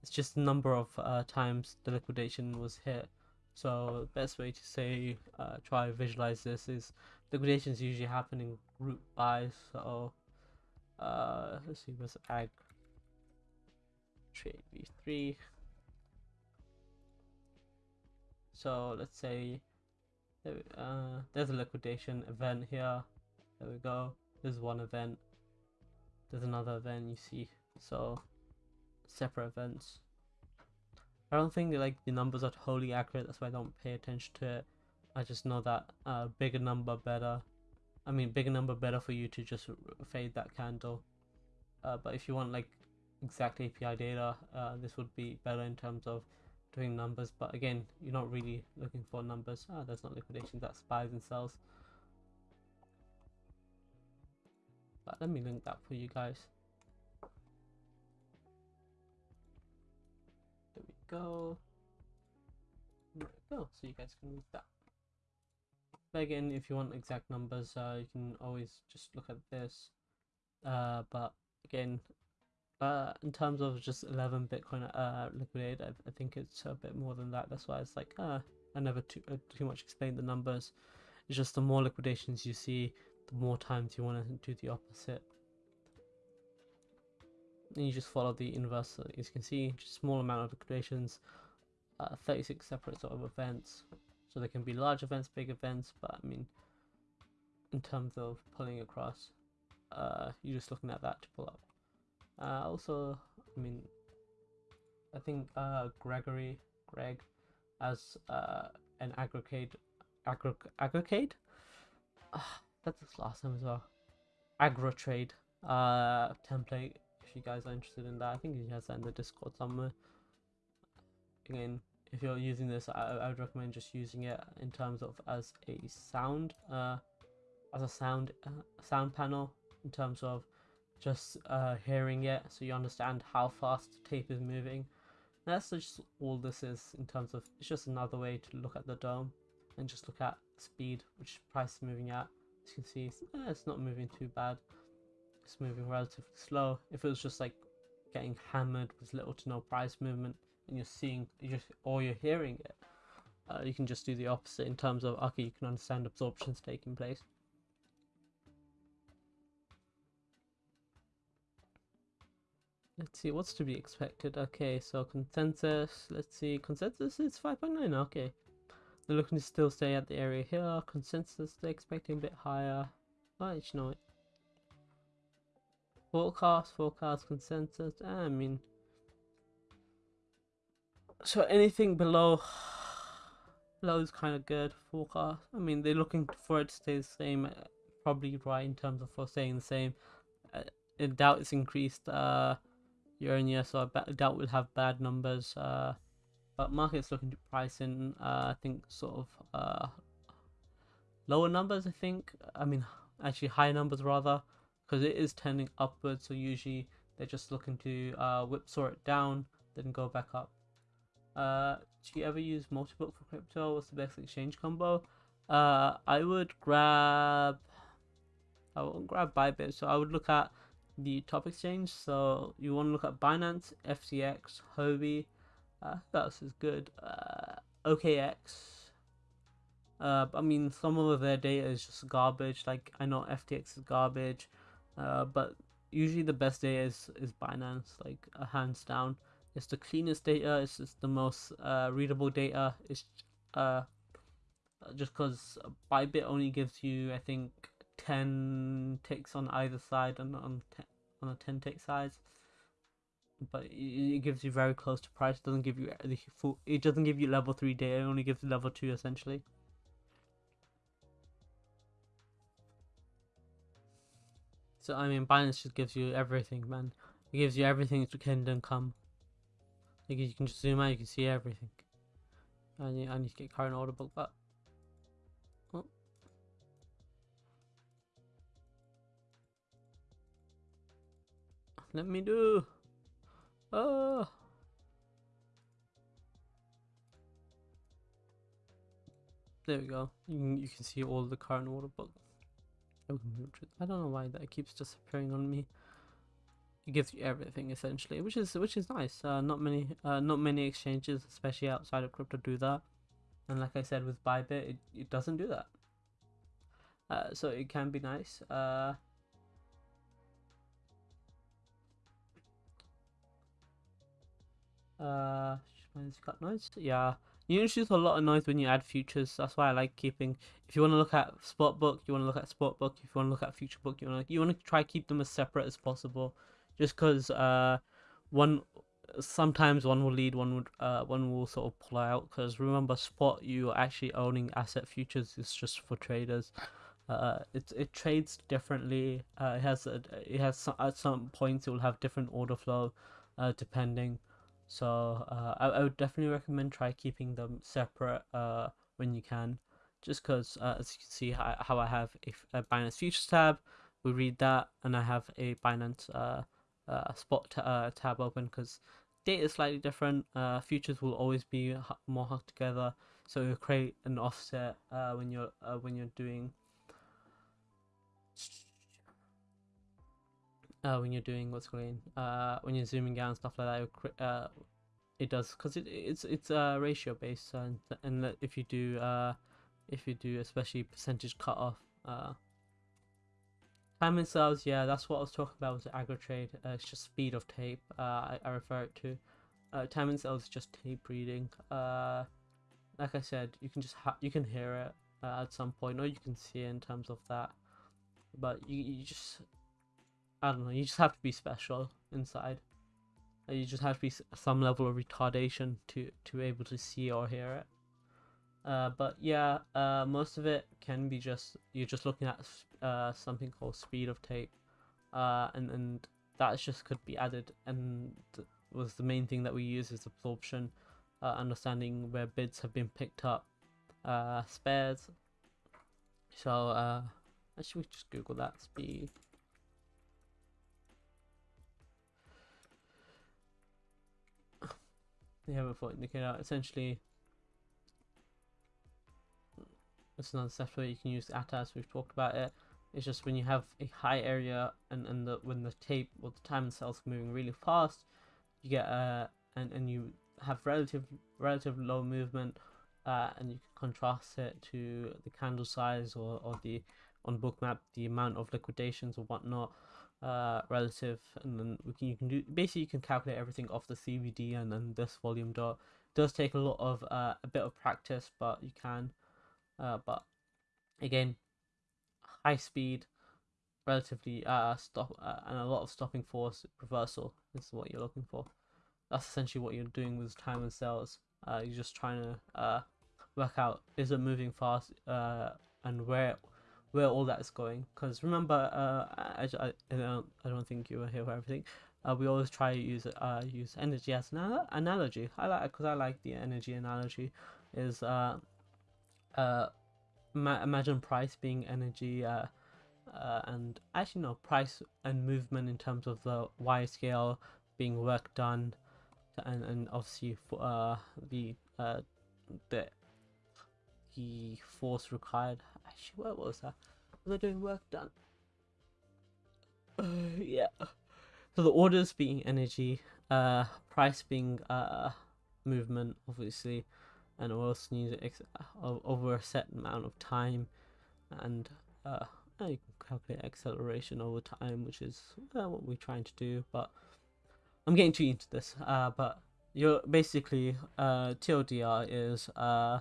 It's just the number of uh, times the liquidation was hit. So the best way to say uh, try visualize this is liquidations usually happen in group buys. So uh, let's see, what's ag trade v3. So let's say uh, there's a liquidation event here. There we go. There's one event. there's another event you see. So separate events. I don't think like the numbers are totally accurate. That's why I don't pay attention to it. I just know that uh, bigger number better. I mean, bigger number better for you to just fade that candle. Uh, but if you want like exact API data, uh, this would be better in terms of doing numbers. But again, you're not really looking for numbers. Ah, that's not liquidation. That's buys and sells. But let me link that for you guys. There we go. There we go. So you guys can read that. But again, if you want exact numbers, uh, you can always just look at this. Uh, but again, uh, in terms of just 11 Bitcoin uh, liquidated, I, I, think it's a bit more than that. That's why it's like, uh, I never too, uh, too much explain the numbers. It's just the more liquidations you see, the more times you want to do the opposite. And you just follow the inverse. As you can see, just small amount of liquidations, uh, 36 separate sort of events. So there can be large events, big events, but I mean, in terms of pulling across, uh, you're just looking at that to pull up. Uh, also, I mean, I think uh, Gregory, Greg, as uh, an aggregate, aggr aggregate. Uh, that's his last name as well. Agro trade uh, template. If you guys are interested in that, I think he has that in the Discord somewhere. Again, if you're using this, I, I would recommend just using it in terms of as a sound, uh, as a sound uh, sound panel in terms of just uh, hearing it, so you understand how fast the tape is moving. That's just all this is in terms of it's just another way to look at the DOM and just look at speed, which price is moving at. As you can see, it's, eh, it's not moving too bad. It's moving relatively slow. If it was just like getting hammered with little to no price movement, and you're seeing you just or you're hearing it uh, you can just do the opposite in terms of okay you can understand absorptions taking place let's see what's to be expected okay so consensus let's see consensus is 5.9 okay they're looking to still stay at the area here consensus they're expecting a bit higher oh you know it forecast forecast consensus i mean so anything below below is kind of good forecast. I mean, they're looking for it to stay the same, uh, probably right in terms of for staying the same. Uh, I doubt it's increased uh, year on year, so I bet, doubt we'll have bad numbers. Uh, but market's looking to price in, uh, I think, sort of uh, lower numbers. I think. I mean, actually higher numbers rather, because it is tending upwards. So usually they're just looking to uh, whipsaw it down, then go back up. Uh, do you ever use multi-book for crypto? What's the best exchange combo? Uh, I would grab. I would grab Bybit. So I would look at the top exchange. So you want to look at Binance, FTX, Huobi. Uh, else is good? Uh, OKX. Uh, I mean, some of their data is just garbage. Like I know FTX is garbage, uh, but usually the best data is is Binance, like uh, hands down. It's the cleanest data. It's just the most uh, readable data. It's uh, just because Bybit only gives you, I think, ten ticks on either side and on ten, on a ten tick size. But it, gives you very close to price. It doesn't give you the full. It doesn't give you level three data. It only gives you level two essentially. So I mean, Binance just gives you everything, man. It gives you everything to Kingdom Come. Like you can just zoom out, you can see everything. Need, I need to get current order book back. Let me do. Oh. There we go. You can, you can see all the current order book. I don't know why that keeps disappearing on me it gives you everything essentially, which is which is nice. Uh, not many uh, not many exchanges, especially outside of crypto, do that. And like I said with Bybit, it, it doesn't do that. Uh, so it can be nice. Uh, uh. Yeah. You introduce a lot of noise when you add futures. That's why I like keeping. If you want to look at spot book, you want to look at spot book. If you want to look at future book, you want to you want to try keep them as separate as possible. Just because uh, one sometimes one will lead, one would uh one will sort of pull out. Because remember, spot you are actually owning asset futures is just for traders. Uh, it it trades differently. Uh, it has a, it has some, at some points it will have different order flow, uh, depending. So uh, I, I would definitely recommend try keeping them separate uh, when you can, just because uh, as you can see how, how I have a, a Binance Futures tab, we read that, and I have a Binance uh, uh, spot uh, tab open because data is slightly different. Uh, futures will always be more hooked together, so you create an offset uh, when you're when you're doing uh, when you're doing what's going uh, when you're zooming out and stuff like that, uh, it does because it it's it's uh, ratio based and and if you do uh, if you do especially percentage cut off uh, time and sales, yeah, that's what I was talking about with the aggro trade. Uh, it's just speed of tape. Uh, I, I refer it to. Uh, time and sales is just tape reading. Uh, like I said, you can just ha- you can hear it uh, at some point, or you can see it in terms of that. But you you just I don't know. You just have to be special inside. Uh, you just have to be some level of retardation to to be able to see or hear it. Uh, but yeah, uh, most of it can be just you're just looking at uh, something called speed of tape, uh, and and that just could be added. And was the main thing that we use is absorption, uh, understanding where bids have been picked up, spares. So actually, we just Google that speed. They have a foot indicator. Essentially, it's another software you can use ATAS. We've talked about it. It's just when you have a high area and and the when the tape or the time cells moving really fast, you get uh and and you have relative relative low movement, uh, and you can contrast it to the candle size or or the on bookmap the amount of liquidations or whatnot uh, relative, and then we can you can do basically you can calculate everything off the CVD and then this volume dot. Does take a lot of uh, a bit of practice, but you can. Uh, but again, high speed, relatively uh stop uh, and a lot of stopping force reversal is what you're looking for. That's essentially what you're doing with time and sales. Uh, you're just trying to uh work out is it moving fast uh and where where all that's going. Because remember, uh, I, I, I, don't, I don't think you were here for everything. Uh, we always try to use uh use energy as an analogy. I like because I like the energy analogy. Is uh uh imagine price being energy uh, uh and actually no price and movement in terms of the y scale being work done and and obviously for uh the uh the the force required Actually, where was that? Was I doing work done? Uh, yeah. So the orders being energy, uh, price being uh movement, obviously, and need ex- over a set amount of time, and uh, you can calculate acceleration over time, which is uh, what we're trying to do. But I'm getting too into this. Uh, but you're basically uh TLDR is uh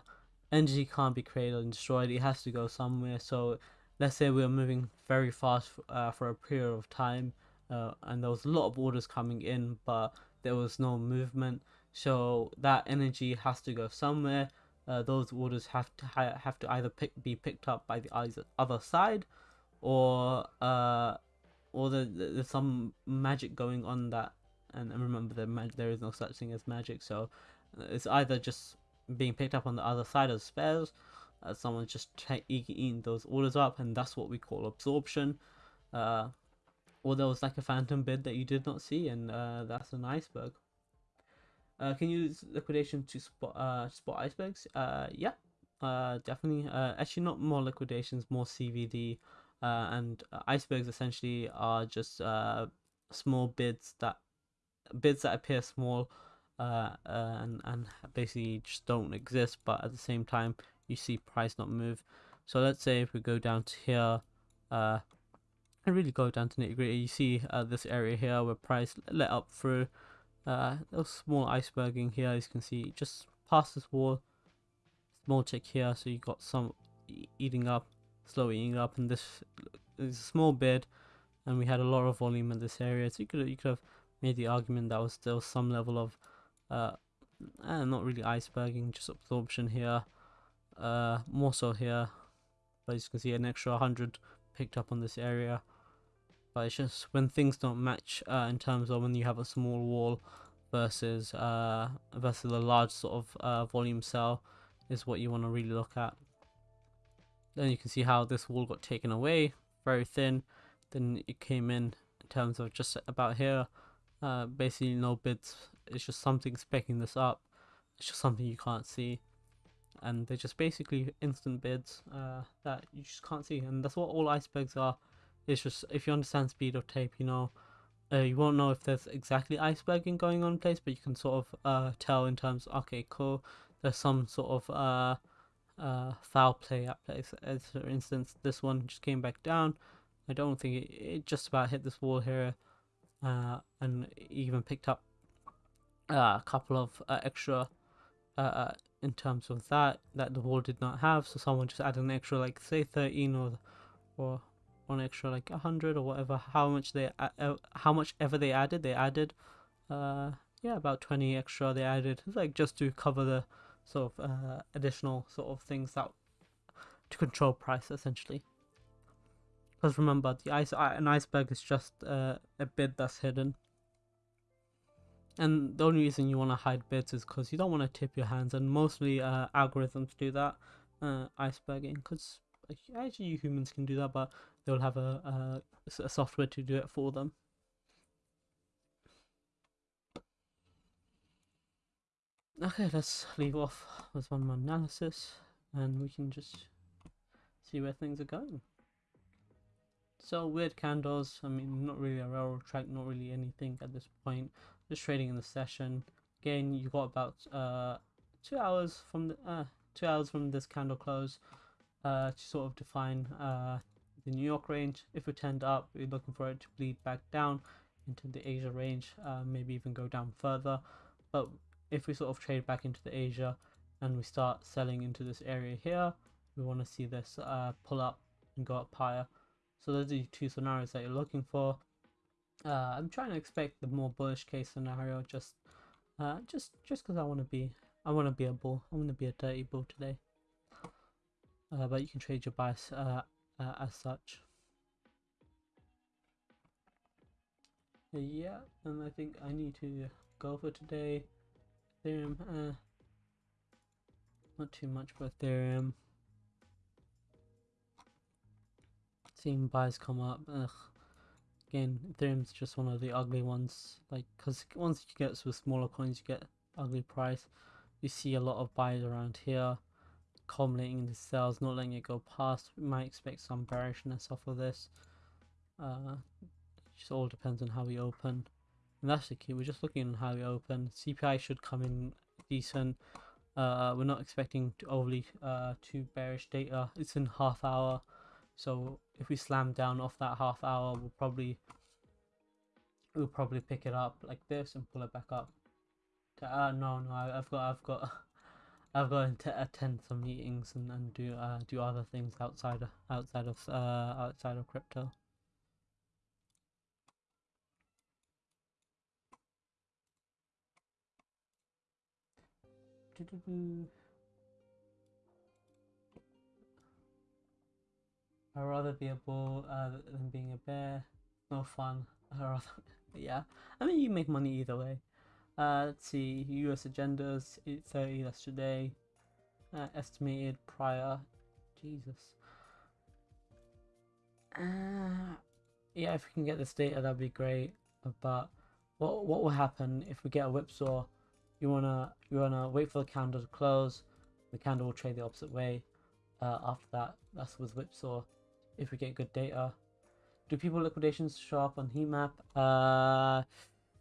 energy can't be created and destroyed it has to go somewhere. So let's say we're moving very fast uh, for a period of time uh, and there was a lot of orders coming in but there was no movement. So that energy has to go somewhere. Uh, those orders have to ha- have to either pick, be picked up by the other side or uh, or the, the, there's some magic going on that and, remember that there is no such thing as magic. So it's either just being picked up on the other side of spares. Uh, someone's just eating those orders up, and that's what we call absorption. Uh, or there was like a phantom bid that you did not see, and uh, that's an iceberg. Uh, can you use liquidation to spot uh, spot icebergs? Uh, yeah, uh, definitely. Uh, actually, not more liquidations, more CVD. Uh, and uh, icebergs essentially are just uh, small bids that bids that appear small uh, and and basically just don't exist. But at the same time, you see price not move. So let's say if we go down to here, uh, and really go down to nitty gritty, you see uh, this area here where price let up through, Uh, a small iceberging here, as you can see, just past this wall. Small tick here, so you got some eating up, slow eating up, and this is a small bid, and we had a lot of volume in this area. So you could you could have made the argument that was still some level of, uh, eh, not really iceberging, just absorption here, uh, more so here. But as you can see, an extra 100 picked up on this area but it's just when things don't match uh, in terms of when you have a small wall versus uh, versus a large sort of uh, volume cell is what you want to really look at. Then you can see how this wall got taken away, very thin. Then it came in in terms of just about here. Uh, basically no bids. It's just something specking this up. It's just something you can't see. And they're just basically instant bids uh, that you just can't see. And that's what all icebergs are it's just if you understand speed of tape, you know, uh, you won't know if there's exactly iceberging going on in place, but you can sort of uh, tell in terms. Okay, cool. There's some sort of uh, uh, foul play at place. As for instance, this one just came back down. I don't think it, it just about hit this wall here, uh, and even picked up a couple of uh, extra uh, uh, in terms of that that the wall did not have. So someone just added an extra, like say 13 or or one extra like a hundred or whatever. How much they uh, how much ever they added they added uh yeah about 20 extra they added like just to cover the sort of uh, additional sort of things that to control price essentially. Because remember the ice uh, an iceberg is just uh, a bid that's hidden and the only reason you want to hide bids is because you don't want to tip your hands and mostly uh, algorithms do that uh, iceberging because actually humans can do that but they'll have a, a, a software to do it for them. Okay, let's leave off with one more analysis and we can just see where things are going. So weird candles, I mean not really a railroad track, not really anything at this point. Just trading in the session. Again, you got about uh two hours from the uh two hours from this candle close uh to sort of define uh the New York range. If we tend up, we're looking for it to bleed back down into the Asia range, uh, maybe even go down further. But if we sort of trade back into the Asia and we start selling into this area here, we want to see this uh, pull up and go up higher. So those are the two scenarios that you're looking for. Uh, I'm trying to expect the more bullish case scenario, just, uh, just, just because I want to be, I want to be a bull. I want to be a dirty bull today. Uh, but you can trade your bias uh, uh, as such. Yeah, and I think I need to go for today. Ethereum, uh, not too much for Ethereum. Seeing buys come up. Ugh. Again, Ethereum's just one of the ugly ones. Like, because once you get with smaller coins, you get ugly price. You see a lot of buys around here culminating the sales, not letting it go past. We might expect some bearishness off of this. Uh, just all depends on how we open. And that's the key, we're just looking on how we open. CPI should come in decent. Uh, we're not expecting to overly uh, too bearish data. It's in half hour. So if we slam down off that half hour, we'll probably we'll probably pick it up like this and pull it back up. Uh, no, no, I've got, I've got, I've got to attend some meetings and, and do uh, do other things outside outside of uh, outside of crypto. I'd rather be a bull uh, than being a bear. No fun. I rather, yeah. I mean, you make money either way. Uh, let's see, US agendas, 8.30, that's today. Uh, estimated prior, Jesus. Uh, yeah, if we can get this data, that'd be great. But what what will happen if we get a whipsaw? You wanna you wanna wait for the candle to close. The candle will trade the opposite way. Uh, after that, that's with whipsaw. If we get good data, do people liquidations show up on heat map? Uh,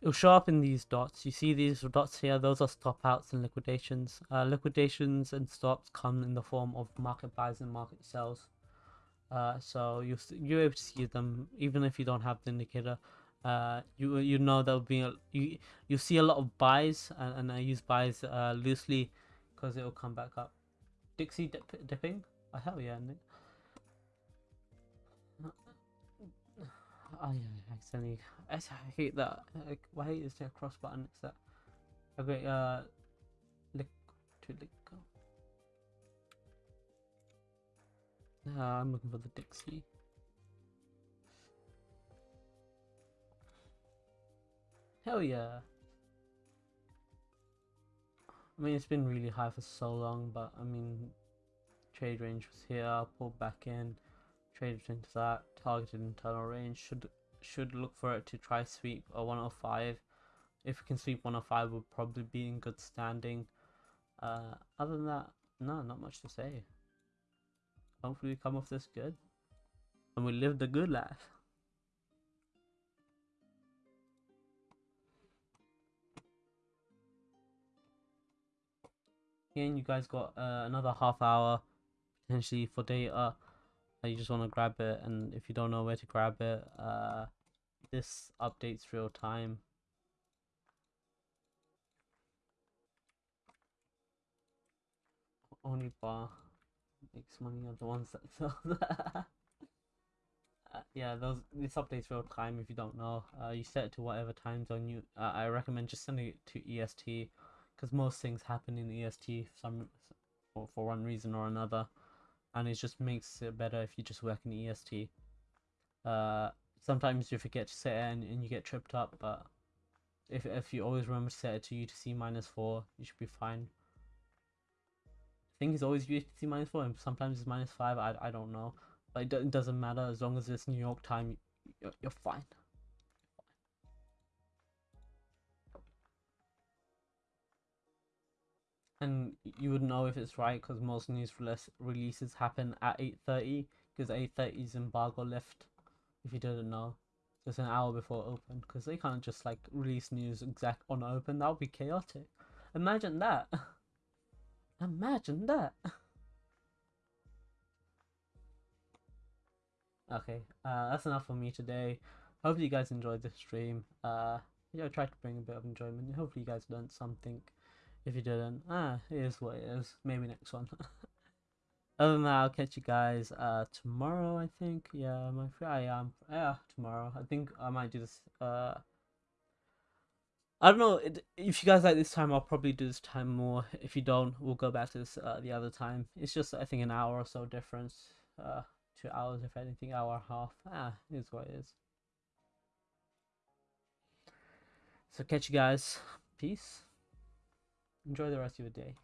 it'll show up in these dots. You see these dots here, those are stop outs and liquidations. Uh, liquidations and stops come in the form of market buys and market sells. Uh, so you you're able to see them even if you don't have the indicator. uh, you you know there'll be a, you you see a lot of buys, and, and I use buys uh, loosely because it will come back up. Dixie dip, dipping? Oh hell yeah, Nick. Oh yeah, I accidentally. I hate that. Like, why is there a cross button? It's that. Okay, uh, lick to lick. Uh, I'm looking for the Dixie. Hell yeah. I mean, it's been really high for so long, but I mean, trade range was here, pulled back in, traded into that, targeted internal range. Should should look for it to try sweep a 105. If we can sweep 105, we'll probably be in good standing. Uh, other than that, no, not much to say. Hopefully, we come off this good, and we live the good life. Again, you guys got uh, another half hour potentially for data. You just want to grab it, and if you don't know where to grab it, uh, this updates real time. Only bar makes money are the ones that sell that. Uh, yeah, those this updates real time. If you don't know, uh, you set it to whatever time zone you. Uh, I recommend just sending it to EST, because most things happen in EST some for for one reason or another, and it just makes it better if you just work in EST. Uh, sometimes you forget to set it and, and you get tripped up, but if if you always remember to set it to UTC minus four, you should be fine. I think it's always UTC minus four, and sometimes it's minus five. I I don't know, but it, it doesn't matter as long as it's New York time. You're, you're fine. And you would know if it's right because most news releases happen at 8:30 because 8:30 is embargo lift. If you didn't know, it's an hour before open because they can't just like release news exact on open. That would be chaotic. Imagine that. Imagine that. Okay, uh, that's enough for me today. Hopefully you guys enjoyed the stream. Uh, yeah, I tried to bring a bit of enjoyment. Hopefully you guys learned something. If you didn't, ah, it is what it is. Maybe next one. Other than that, I'll catch you guys uh tomorrow. I think. Yeah, my I am. Yeah, tomorrow. I think I might do this. Uh, I don't know. If you guys like this time, I'll probably do this time more. If you don't, we'll go back to this uh, the other time. It's just I think an hour or so difference. Uh, two hours if anything, hour and a half. Ah, is what it is. So catch you guys. Peace. Enjoy the rest of your day.